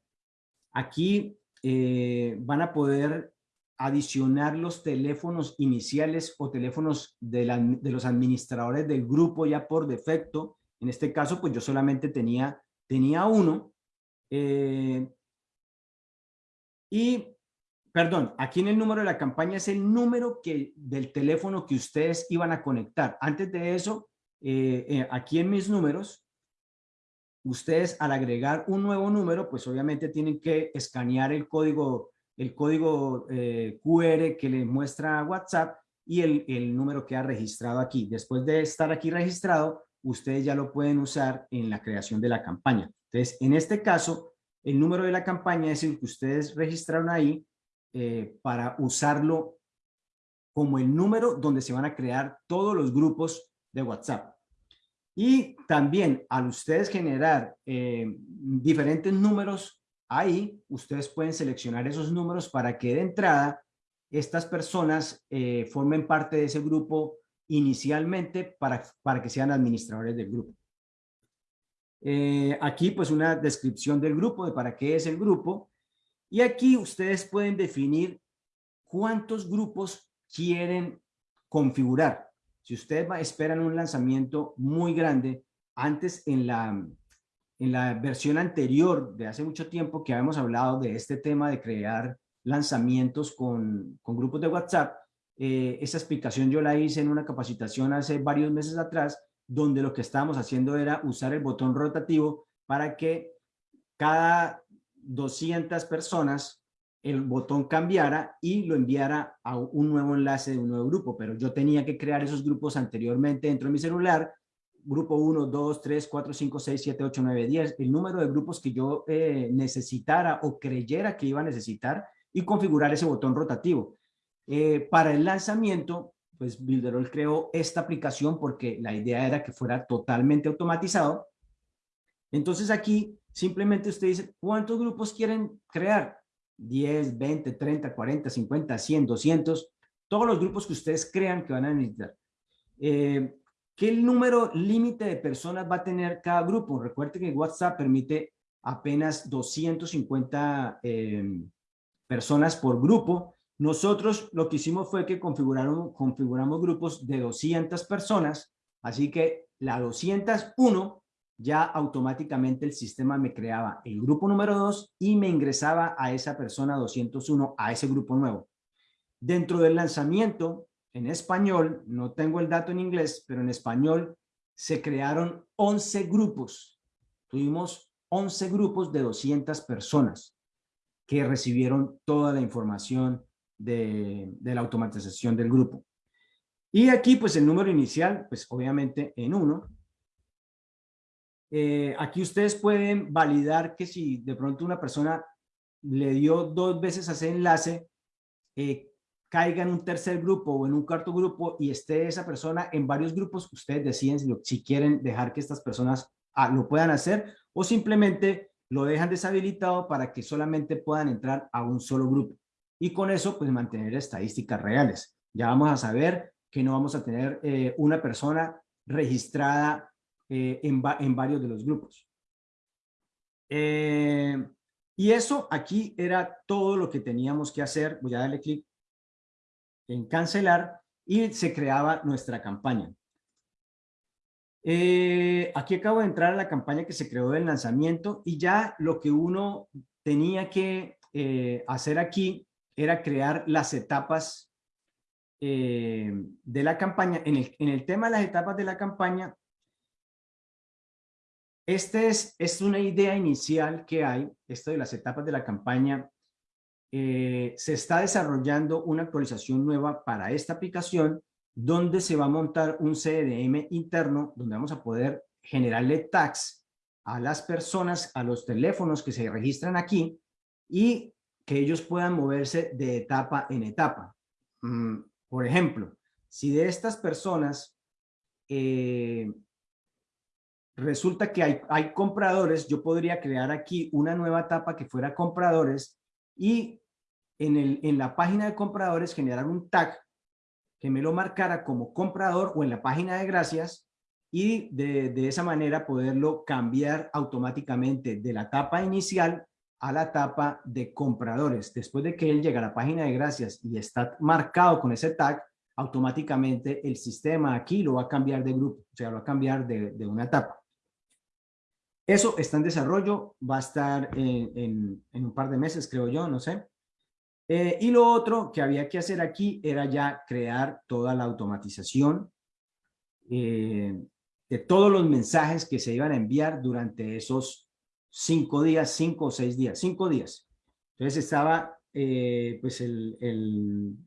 Aquí eh, van a poder adicionar los teléfonos iniciales o teléfonos de, los administradores del grupo ya por defecto. En este caso, pues yo solamente tenía, tenía uno. Eh, y, perdón, aquí en el número de la campaña es el número que, del teléfono que ustedes iban a conectar. Antes de eso, eh, eh, aquí en mis números, ustedes al agregar un nuevo número, pues obviamente tienen que escanear el código el código eh, QR que le muestra WhatsApp y el, el, número que ha registrado aquí. Después de estar aquí registrado, ustedes ya lo pueden usar en la creación de la campaña. Entonces, en este caso, el número de la campaña es el que ustedes registraron ahí eh, para usarlo como el número donde se van a crear todos los grupos de WhatsApp. Y también al ustedes generar eh, diferentes números ahí, ustedes pueden seleccionar esos números para que de entrada estas personas eh, formen parte de ese grupo inicialmente para, para que sean administradores del grupo. Eh, aquí pues una descripción del grupo, de para qué es el grupo. Y aquí ustedes pueden definir cuántos grupos quieren configurar. Si ustedes esperan un lanzamiento muy grande, antes en la, en la versión anterior de hace mucho tiempo que habíamos hablado de este tema de crear lanzamientos con, grupos de WhatsApp, eh, esa explicación yo la hice en una capacitación hace varios meses atrás, donde lo que estábamos haciendo era usar el botón rotativo para que cada 200 personas el botón cambiara y lo enviara a un nuevo enlace de un nuevo grupo, pero yo tenía que crear esos grupos anteriormente dentro de mi celular, grupo 1, 2, 3, 4, 5, 6, 7, 8, 9, 10, el número de grupos que yo eh, necesitara o creyera que iba a necesitar y configurar ese botón rotativo. Eh, para el lanzamiento, pues Builderall creó esta aplicación porque la idea era que fuera totalmente automatizado. Entonces aquí simplemente usted dice, ¿cuántos grupos quieren crear? 10, 20, 30, 40, 50, 100, 200, todos los grupos que ustedes crean que van a necesitar. Eh, ¿Qué número límite de personas va a tener cada grupo? Recuerde que WhatsApp permite apenas 250 eh, personas por grupo. Nosotros lo que hicimos fue que configuramos grupos de 200 personas, así que la 201 ya automáticamente el sistema me creaba el grupo número 2 y me ingresaba a esa persona 201, a ese grupo nuevo. Dentro del lanzamiento, en español, no tengo el dato en inglés, pero en español se crearon 11 grupos. Tuvimos 11 grupos de 200 personas que recibieron toda la información de, la automatización del grupo. Y aquí, pues el número inicial, pues obviamente en uno, eh, aquí ustedes pueden validar que si de pronto una persona le dio dos veces a ese enlace, eh, caiga en un tercer grupo o en un cuarto grupo y esté esa persona en varios grupos, ustedes deciden si, quieren dejar que estas personas ah, lo puedan hacer o simplemente lo dejan deshabilitado para que solamente puedan entrar a un solo grupo. Y con eso, pues mantener estadísticas reales. Ya vamos a saber que no vamos a tener eh, una persona registrada eh, en, en, varios de los grupos. Eh, y eso aquí era todo lo que teníamos que hacer. Voy a darle clic en cancelar y se creaba nuestra campaña. Eh, aquí acabo de entrar a la campaña que se creó del lanzamiento y ya lo que uno tenía que hacer aquí era crear las etapas de la campaña. En el, en el tema de las etapas de la campaña, este es, es una idea inicial que hay, esto de las etapas de la campaña. Eh, se está desarrollando una actualización nueva para esta aplicación donde se va a montar un CRM interno donde vamos a poder generarle tags a las personas, a los teléfonos que se registran aquí y que ellos puedan moverse de etapa en etapa. Mm, por ejemplo, si de estas personas eh, resulta que hay, hay compradores, yo podría crear aquí una nueva etapa que fuera compradores y en, el, en la página de compradores generar un tag que me lo marcara como comprador o en la página de gracias y de, de esa manera poderlo cambiar automáticamente de la etapa inicial a la etapa de compradores. Después de que él llega a la página de gracias y está marcado con ese tag, automáticamente el sistema aquí lo va a cambiar de grupo, o sea, lo va a cambiar de, de una etapa. Eso está en desarrollo, va a estar en, un par de meses, creo yo, no sé. Eh, y lo otro que había que hacer aquí era ya crear toda la automatización eh, de todos los mensajes que se iban a enviar durante esos cinco días, cinco o seis días, cinco días. Entonces estaba, eh, pues, el,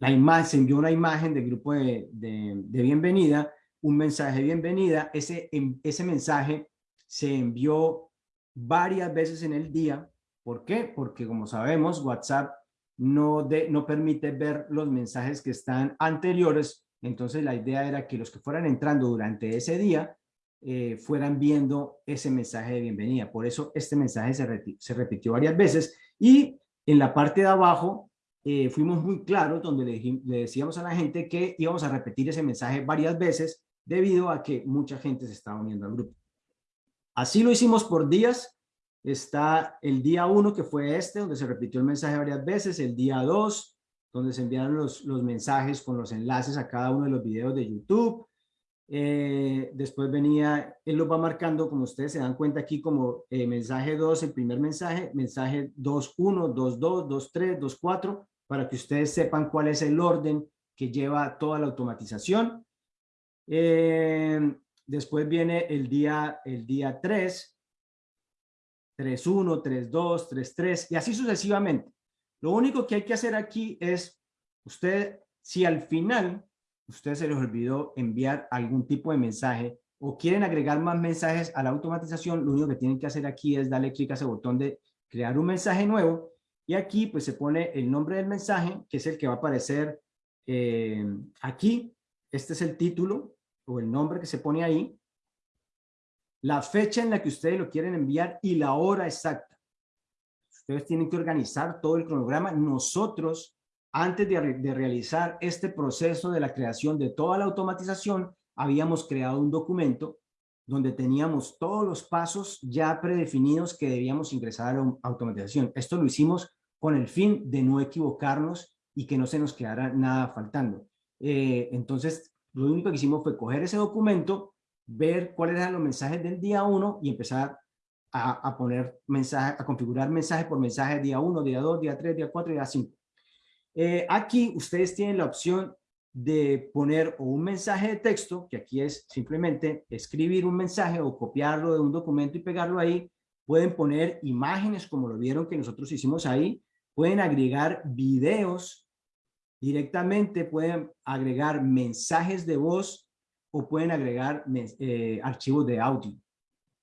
la imagen, se envió una imagen del grupo de, de bienvenida un mensaje de bienvenida. Ese, ese mensaje se envió varias veces en el día. ¿Por qué? Porque como sabemos, WhatsApp no, de, no permite ver los mensajes que están anteriores. Entonces la idea era que los que fueran entrando durante ese día eh, fueran viendo ese mensaje de bienvenida. Por eso este mensaje se, se repitió varias veces. Y en la parte de abajo eh, fuimos muy claros donde le, le decíamos a la gente que íbamos a repetir ese mensaje varias veces debido a que mucha gente se estaba uniendo al grupo. Así lo hicimos por días. Está el día 1 que fue este, donde se repitió el mensaje varias veces, el día 2, donde se enviaron los, los mensajes con los enlaces a cada uno de los videos de YouTube. Eh, después venía, él lo va marcando, como ustedes se dan cuenta aquí, como eh, mensaje 2, el primer mensaje, mensaje 2, 1, 2, 2, 2, 3, 2, 4, para que ustedes sepan cuál es el orden que lleva toda la automatización. Eh, después viene el día, el día 3, 3.1, 3.2, 3.3 y así sucesivamente. Lo único que hay que hacer aquí es, usted, si al final usted se les olvidó enviar algún tipo de mensaje o quieren agregar más mensajes a la automatización, lo único que tienen que hacer aquí es darle clic a ese botón de crear un mensaje nuevo y aquí pues se pone el nombre del mensaje, que es el que va a aparecer eh, aquí. Este es el título o el nombre que se pone ahí. La fecha en la que ustedes lo quieren enviar y la hora exacta. Ustedes tienen que organizar todo el cronograma. Nosotros, antes de, realizar este proceso de la creación de toda la automatización, habíamos creado un documento donde teníamos todos los pasos ya predefinidos que debíamos ingresar a la automatización. Esto lo hicimos con el fin de no equivocarnos y que no se nos quedara nada faltando. Eh, entonces, lo único que hicimos fue coger ese documento, ver cuáles eran los mensajes del día 1 y empezar a, poner mensaje, a configurar mensaje por mensaje día 1, día 2, día 3, día 4 día 5. Eh, aquí ustedes tienen la opción de poner un mensaje de texto, que aquí es simplemente escribir un mensaje o copiarlo de un documento y pegarlo ahí. Pueden poner imágenes como lo vieron que nosotros hicimos ahí pueden agregar videos directamente, pueden agregar mensajes de voz o pueden agregar eh, archivos de audio.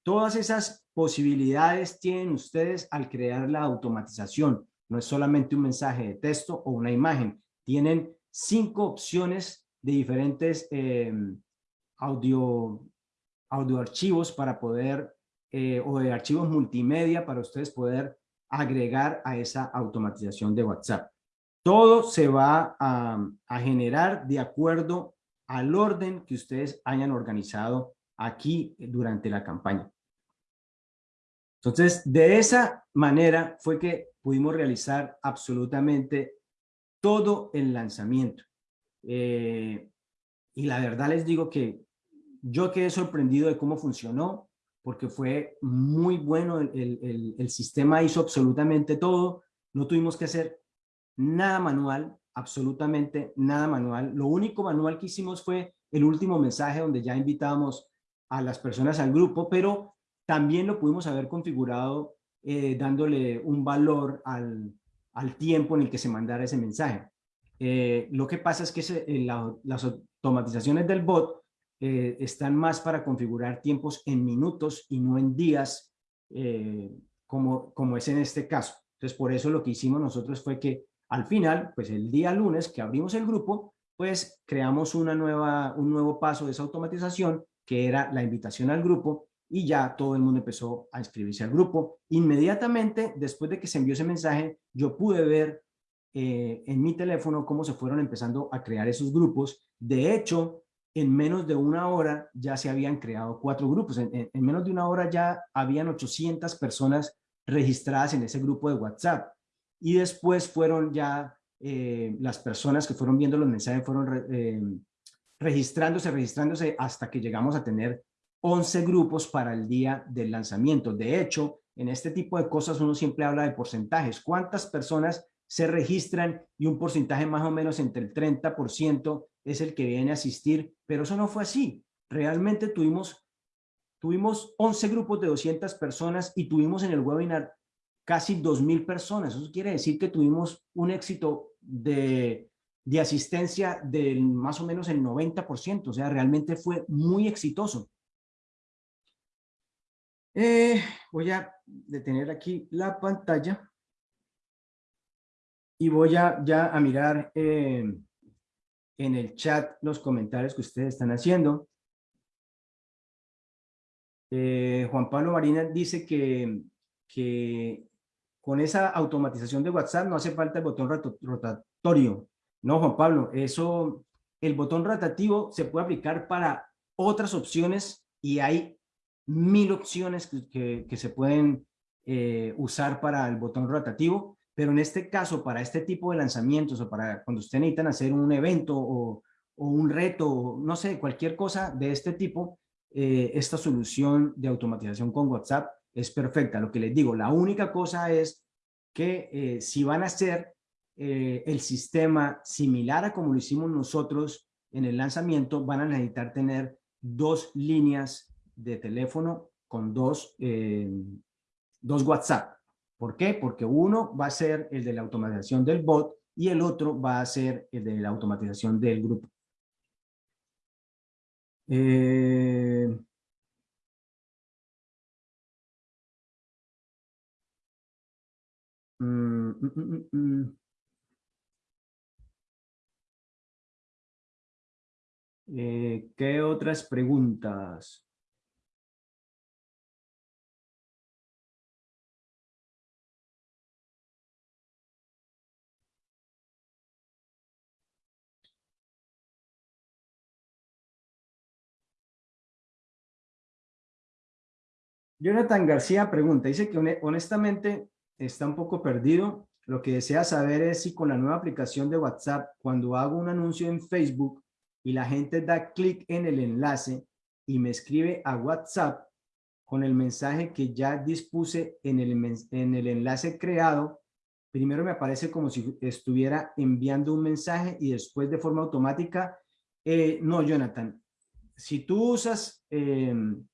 Todas esas posibilidades tienen ustedes al crear la automatización. No es solamente un mensaje de texto o una imagen. Tienen cinco opciones de diferentes eh, audio, audio archivos para poder, eh, o de archivos multimedia para ustedes poder agregar a esa automatización de WhatsApp. Todo se va a, generar de acuerdo al orden que ustedes hayan organizado aquí durante la campaña. Entonces, de esa manera fue que pudimos realizar absolutamente todo el lanzamiento. Eh, y la verdad les digo que yo quedé sorprendido de cómo funcionó porque fue muy bueno, el, el, sistema hizo absolutamente todo, no tuvimos que hacer nada manual, absolutamente nada manual. Lo único manual que hicimos fue el último mensaje donde ya invitábamos a las personas al grupo, pero también lo pudimos haber configurado eh, dándole un valor al, al, tiempo en el que se mandara ese mensaje. Eh, lo que pasa es que eh, las automatizaciones del bot están más para configurar tiempos en minutos y no en días, como, como es en este caso. Entonces, por eso lo que hicimos nosotros fue que al final, pues el día lunes que abrimos el grupo, pues creamos una nueva, un nuevo paso de esa automatización, que era la invitación al grupo, y ya todo el mundo empezó a inscribirse al grupo. Inmediatamente, después de que se envió ese mensaje, yo pude ver eh, en mi teléfono cómo se fueron empezando a crear esos grupos. De hecho, en menos de una hora ya se habían creado cuatro grupos. En, menos de una hora ya habían 800 personas registradas en ese grupo de WhatsApp. Y después fueron ya eh, las personas que fueron viendo los mensajes, fueron eh, registrándose, registrándose hasta que llegamos a tener 11 grupos para el día del lanzamiento. De hecho, en este tipo de cosas uno siempre habla de porcentajes. ¿Cuántas personas se registran y un porcentaje más o menos entre el 30% es el que viene a asistir, pero eso no fue así. Realmente tuvimos, tuvimos 11 grupos de 200 personas y tuvimos en el webinar casi 2.000 personas. Eso quiere decir que tuvimos un éxito de, de asistencia del más o menos el 90%, o sea, realmente fue muy exitoso. Eh, voy a detener aquí la pantalla y voy a, ya a mirar eh, en el chat los comentarios que ustedes están haciendo. Eh, Juan Pablo Marina dice que, que con esa automatización de WhatsApp no hace falta el botón rotatorio. No, Juan Pablo, eso, el botón rotativo se puede aplicar para otras opciones y hay mil opciones que, se pueden eh, usar para el botón rotativo, pero en este caso, para este tipo de lanzamientos o para cuando ustedes necesitan hacer un evento o, un reto, no sé, cualquier cosa de este tipo, eh, esta solución de automatización con WhatsApp es perfecta. Lo que les digo, la única cosa es que eh, si van a hacer el sistema similar a como lo hicimos nosotros en el lanzamiento, van a necesitar tener dos líneas de teléfono con dos, eh, dos WhatsApp. ¿Por qué? Porque uno va a ser el de la automatización del bot y el otro va a ser el de la automatización del grupo. Eh, mm, mm, mm, eh, ¿Qué otras preguntas? Jonathan García pregunta, dice que honestamente está un poco perdido. Lo que desea saber es si con la nueva aplicación de WhatsApp, cuando hago un anuncio en Facebook y la gente da clic en el enlace y me escribe a WhatsApp con el mensaje que ya dispuse en el, en el enlace creado, primero me aparece como si estuviera enviando un mensaje y después de forma automática, eh, no, Jonathan, si tú usas em,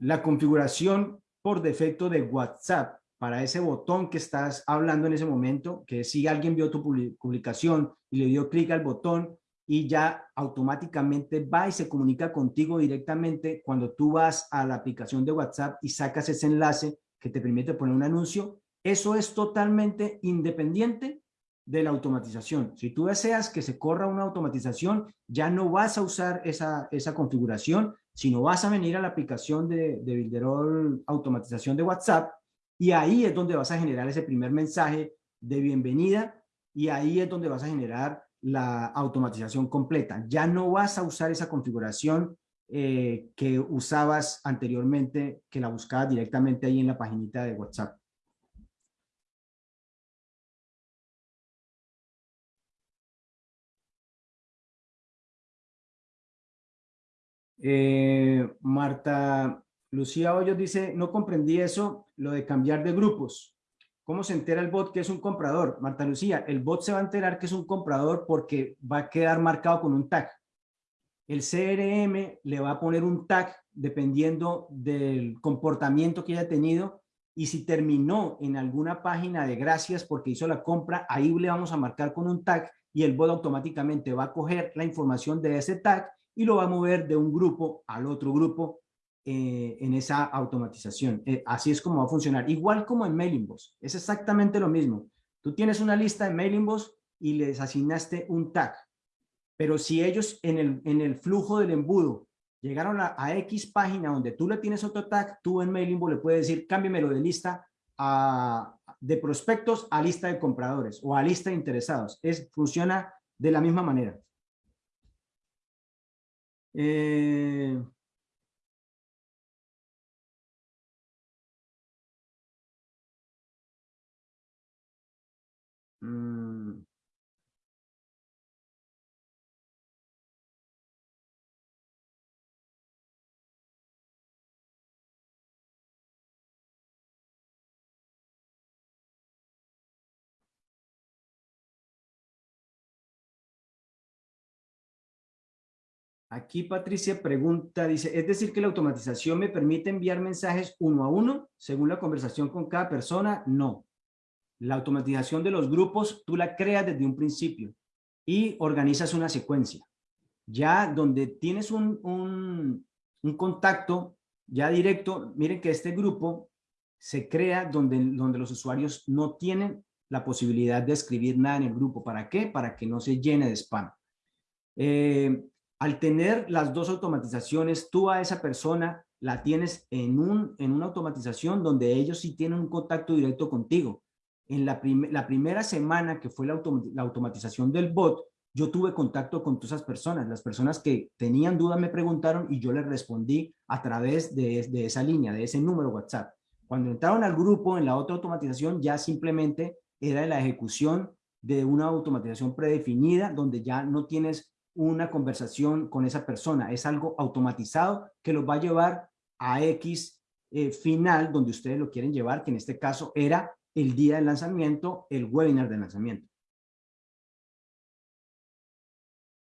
la configuración por defecto de WhatsApp para ese botón que estás hablando en ese momento, que si alguien vio tu publicación y le dio clic al botón y ya automáticamente va y se comunica contigo directamente cuando tú vas a la aplicación de WhatsApp y sacas ese enlace que te permite poner un anuncio, eso es totalmente independiente de la automatización. Si tú deseas que se corra una automatización, ya no vas a usar esa, esa configuración, sino vas a venir a la aplicación de, de Builderall Automatización de WhatsApp y ahí es donde vas a generar ese primer mensaje de bienvenida y ahí es donde vas a generar la automatización completa. Ya no vas a usar esa configuración eh, que usabas anteriormente, que la buscabas directamente ahí en la paginita de WhatsApp. Eh, Marta Lucía Hoyos dice, no comprendí eso, lo de cambiar de grupos. ¿Cómo se entera el bot que es un comprador? Marta Lucía, el bot se va a enterar que es un comprador porque va a quedar marcado con un tag. El CRM le va a poner un tag dependiendo del comportamiento que haya tenido y si terminó en alguna página de gracias porque hizo la compra, ahí le vamos a marcar con un tag y el bot automáticamente va a coger la información de ese tag y lo va a mover de un grupo al otro grupo eh, en esa automatización. Eh, así es como va a funcionar. Igual como en Mailinbox, es exactamente lo mismo. Tú tienes una lista de Mailinbox y les asignaste un tag, pero si ellos en el, en el flujo del embudo llegaron a, X página donde tú le tienes otro tag, tú en Mailinbox le puedes decir, cámbiamelo de lista a, de prospectos a lista de compradores o a lista de interesados. Es, funciona de la misma manera. Eh, mm, Aquí Patricia pregunta, dice, ¿es decir que la automatización me permite enviar mensajes uno a uno según la conversación con cada persona? No. La automatización de los grupos tú la creas desde un principio. y organizas una secuencia. Ya donde tienes un, un, contacto ya directo, miren que este grupo se crea donde, donde los usuarios no tienen la posibilidad de escribir nada en el grupo. ¿Para qué? Para que no se llene de spam. Eh, al tener las dos automatizaciones, tú a esa persona la tienes en, un, en una automatización donde ellos sí tienen un contacto directo contigo. En la, la primera semana que fue la, la, automatización del bot, yo tuve contacto con todas esas personas. Las personas que tenían dudas me preguntaron y yo les respondí a través de, de esa línea, de ese número WhatsApp. Cuando entraron al grupo en la otra automatización, ya simplemente era la ejecución de una automatización predefinida donde ya no tienes una conversación con esa persona. Es algo automatizado que los va a llevar a X eh, final donde ustedes lo quieren llevar, que en este caso era el día del lanzamiento, el webinar de lanzamiento.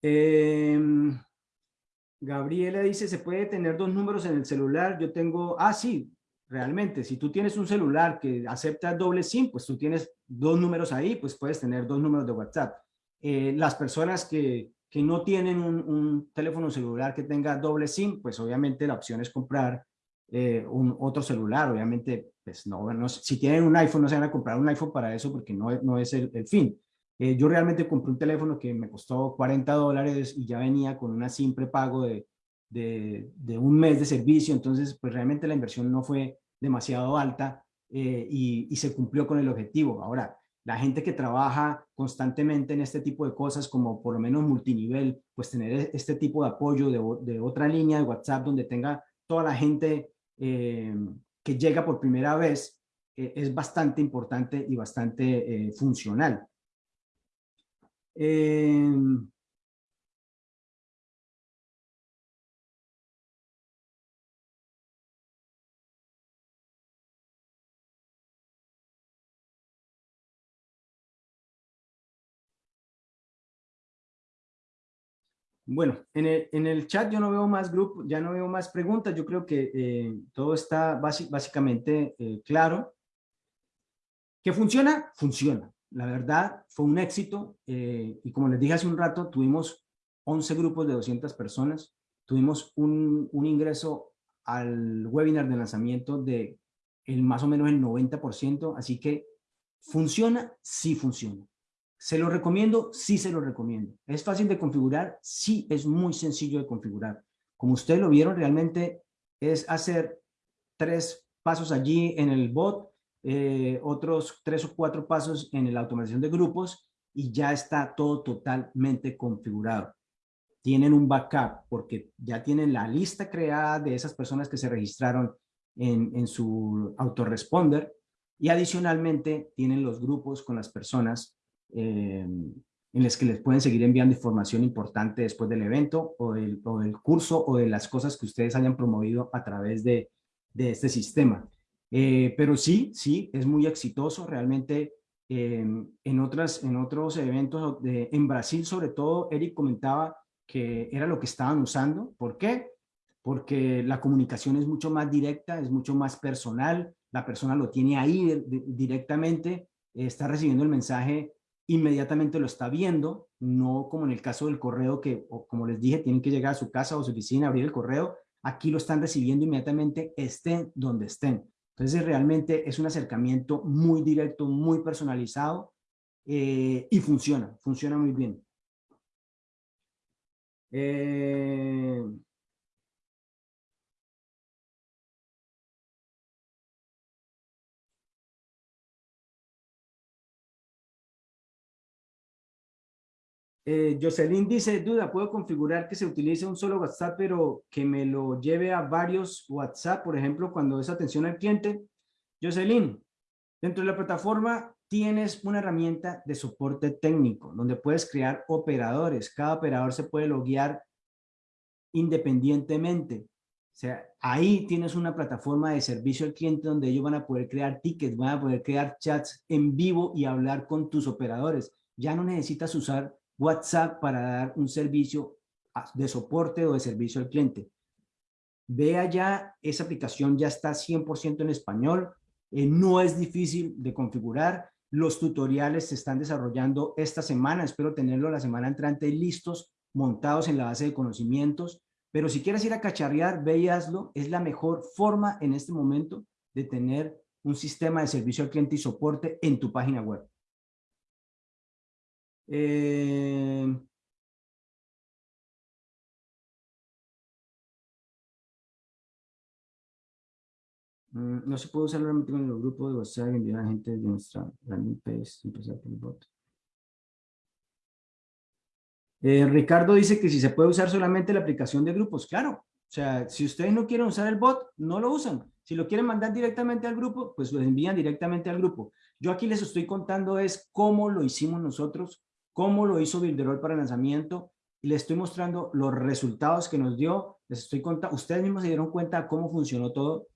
Em, Gabriela dice, ¿se puede tener dos números en el celular? Yo tengo, ah, sí, realmente, si tú tienes un celular que acepta doble SIM, pues tú tienes dos números ahí, pues puedes tener dos números de WhatsApp. Eh, las personas que, que no tienen un, teléfono celular que tenga doble SIM, pues obviamente la opción es comprar eh, un otro celular, obviamente, pues no, no, si tienen un iPhone no se van a comprar un iPhone para eso porque no, no es el, fin. Eh, yo realmente compré un teléfono que me costó 40 dólares y ya venía con una SIM prepago de, de, de, un mes de servicio, entonces pues realmente la inversión no fue demasiado alta eh, y, y, se cumplió con el objetivo. Ahora, la gente que trabaja constantemente en este tipo de cosas, como por lo menos multinivel, pues tener e, este tipo de apoyo de, de otra línea de WhatsApp donde tenga toda la gente eh, que llega por primera vez, eh, es bastante importante y bastante funcional. Bueno, en el, en el, chat yo no veo más grupos, ya no veo más preguntas. Yo creo que eh, todo está básicamente eh, claro. ¿Qué funciona? Funciona. La verdad, fue un éxito. Eh, y como les dije hace un rato, tuvimos 11 grupos de 200 personas. Tuvimos un, un ingreso al webinar de lanzamiento de el más o menos el 90%. Así que, ¿funciona? Sí funciona. ¿Se lo recomiendo? Sí se lo recomiendo. ¿Es fácil de configurar? Sí, es muy sencillo de configurar. Como ustedes lo vieron, realmente es hacer tres pasos allí en el bot, eh, otros tres o cuatro pasos en la automatización de grupos y ya está todo totalmente configurado. Tienen un backup porque ya tienen la lista creada de esas personas que se registraron en, en su autoresponder y adicionalmente tienen los grupos con las personas eh, en las que les pueden seguir enviando información importante después del evento o del, curso o de las cosas que ustedes hayan promovido a través de, de este sistema. Eh, pero sí, sí, es muy exitoso. Realmente em, en, otras, en otros eventos, de, en Brasil sobre todo, Eric comentaba que era lo que estaban usando. ¿Por qué? Porque la comunicación es mucho más directa, es mucho más personal, la persona lo tiene ahí directamente, está recibiendo el mensaje inmediatamente lo está viendo, no como en el caso del correo que, como les dije, tienen que llegar a su casa o su oficina, abrir el correo, aquí lo están recibiendo inmediatamente, estén donde estén. Entonces realmente es un acercamiento muy directo, muy personalizado eh, y funciona, funciona muy bien. Eh, Eh, Jocelyn dice, duda, ¿puedo configurar que se utilice un solo WhatsApp, pero que me lo lleve a varios WhatsApp, por ejemplo, cuando es atención al cliente? Jocelyn, dentro de la plataforma tienes una herramienta de soporte técnico, donde puedes crear operadores. Cada operador se puede loguear independientemente. O sea, ahí tienes una plataforma de servicio al cliente donde ellos van a poder crear tickets, van a poder crear chats en vivo y hablar con tus operadores. Ya no necesitas usar WhatsApp para dar un servicio de soporte o de servicio al cliente. Vea ya, esa aplicación ya está 100% en español, eh, no es difícil de configurar. Los tutoriales se están desarrollando esta semana. Espero tenerlo la semana entrante listos, montados en la base de conocimientos. Pero si quieres ir a cacharrear, ve y hazlo. Es la mejor forma en este momento de tener un sistema de servicio al cliente y soporte en tu página web. Eh, mm, no se puede usar realmente con el grupo de WhatsApp y enviar a gente de nuestra landing page, empezar por el bot. Eh, Ricardo dice que si se puede usar solamente la aplicación de grupos. Claro, o sea, si ustedes no quieren usar el bot, no lo usan. Si lo quieren mandar directamente al grupo, pues lo envían directamente al grupo. Yo aquí les estoy contando es cómo lo hicimos nosotros, cómo lo hizo Builderall para el lanzamiento y les estoy mostrando los resultados que nos dio. Les estoy contando, ustedes mismos se dieron cuenta cómo funcionó todo.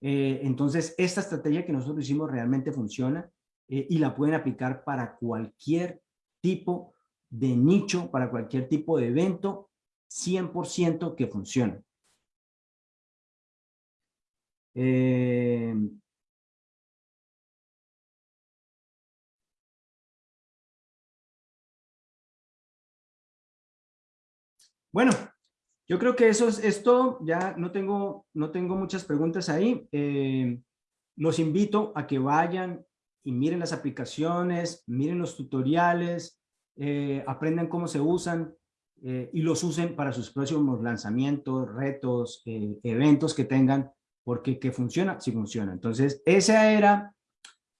Eh, entonces, esta estrategia que nosotros hicimos realmente funciona eh, y la pueden aplicar para cualquier tipo de nicho, para cualquier tipo de evento, 100% que funciona. Eh, bueno, yo creo que eso es, esto. Ya no tengo, no tengo muchas preguntas ahí. Eh, los invito a que vayan y miren las aplicaciones, miren los tutoriales, eh, aprendan cómo se usan y los usen para sus próximos lanzamientos, retos, eventos que tengan porque que funciona, sí funciona. Entonces, esa era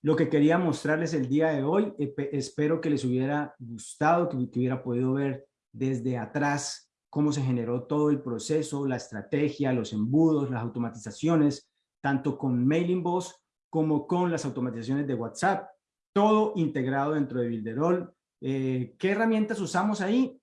lo que quería mostrarles el día de hoy. Espero que les hubiera gustado, que, hubiera podido ver desde atrás cómo se generó todo el proceso, la estrategia, los embudos, las automatizaciones, tanto con Mailing Boss como con las automatizaciones de WhatsApp, todo integrado dentro de Builderall. Eh, ¿Qué herramientas usamos ahí?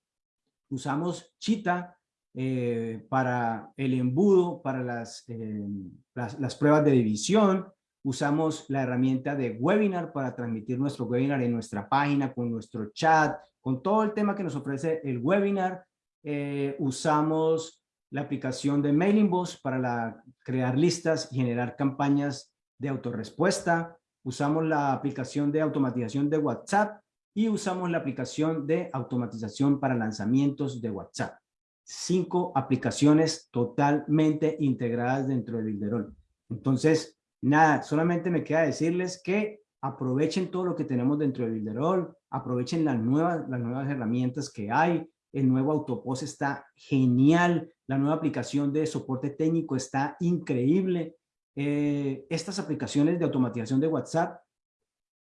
Usamos Cheetah, eh, para el embudo, para las, eh, las, las, pruebas de división. Usamos la herramienta de webinar para transmitir nuestro webinar en nuestra página, con nuestro chat, con todo el tema que nos ofrece el webinar. Eh, usamos la aplicación de Mailing Boss para crear listas y generar campañas de autorrespuesta. Usamos la aplicación de automatización de WhatsApp y usamos la aplicación de automatización para lanzamientos de WhatsApp cinco aplicaciones totalmente integradas dentro de Builderall. Entonces, nada, solamente me queda decirles que aprovechen todo lo que tenemos dentro de Builderall, aprovechen las nuevas, las nuevas herramientas que hay, el nuevo Autopos está genial, la nueva aplicación de soporte técnico está increíble. Eh, estas aplicaciones de automatización de WhatsApp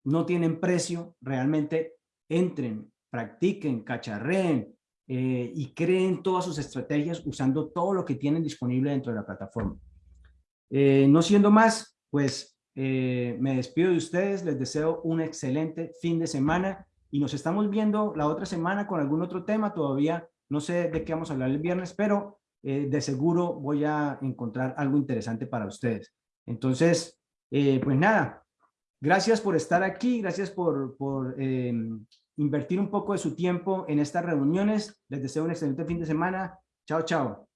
no tienen precio, realmente entren, practiquen, cacharreen, eh, y creen todas sus estrategias usando todo lo que tienen disponible dentro de la plataforma. Eh, no siendo más, pues me despido de ustedes, les deseo un excelente fin de semana y nos estamos viendo la otra semana con algún otro tema, todavía no sé de qué vamos a hablar el viernes, pero de seguro voy a encontrar algo interesante para ustedes. Entonces, pues nada, gracias por estar aquí, gracias por, por invertir un poco de su tiempo en estas reuniones. Les deseo un excelente fin de semana. Chao, chao.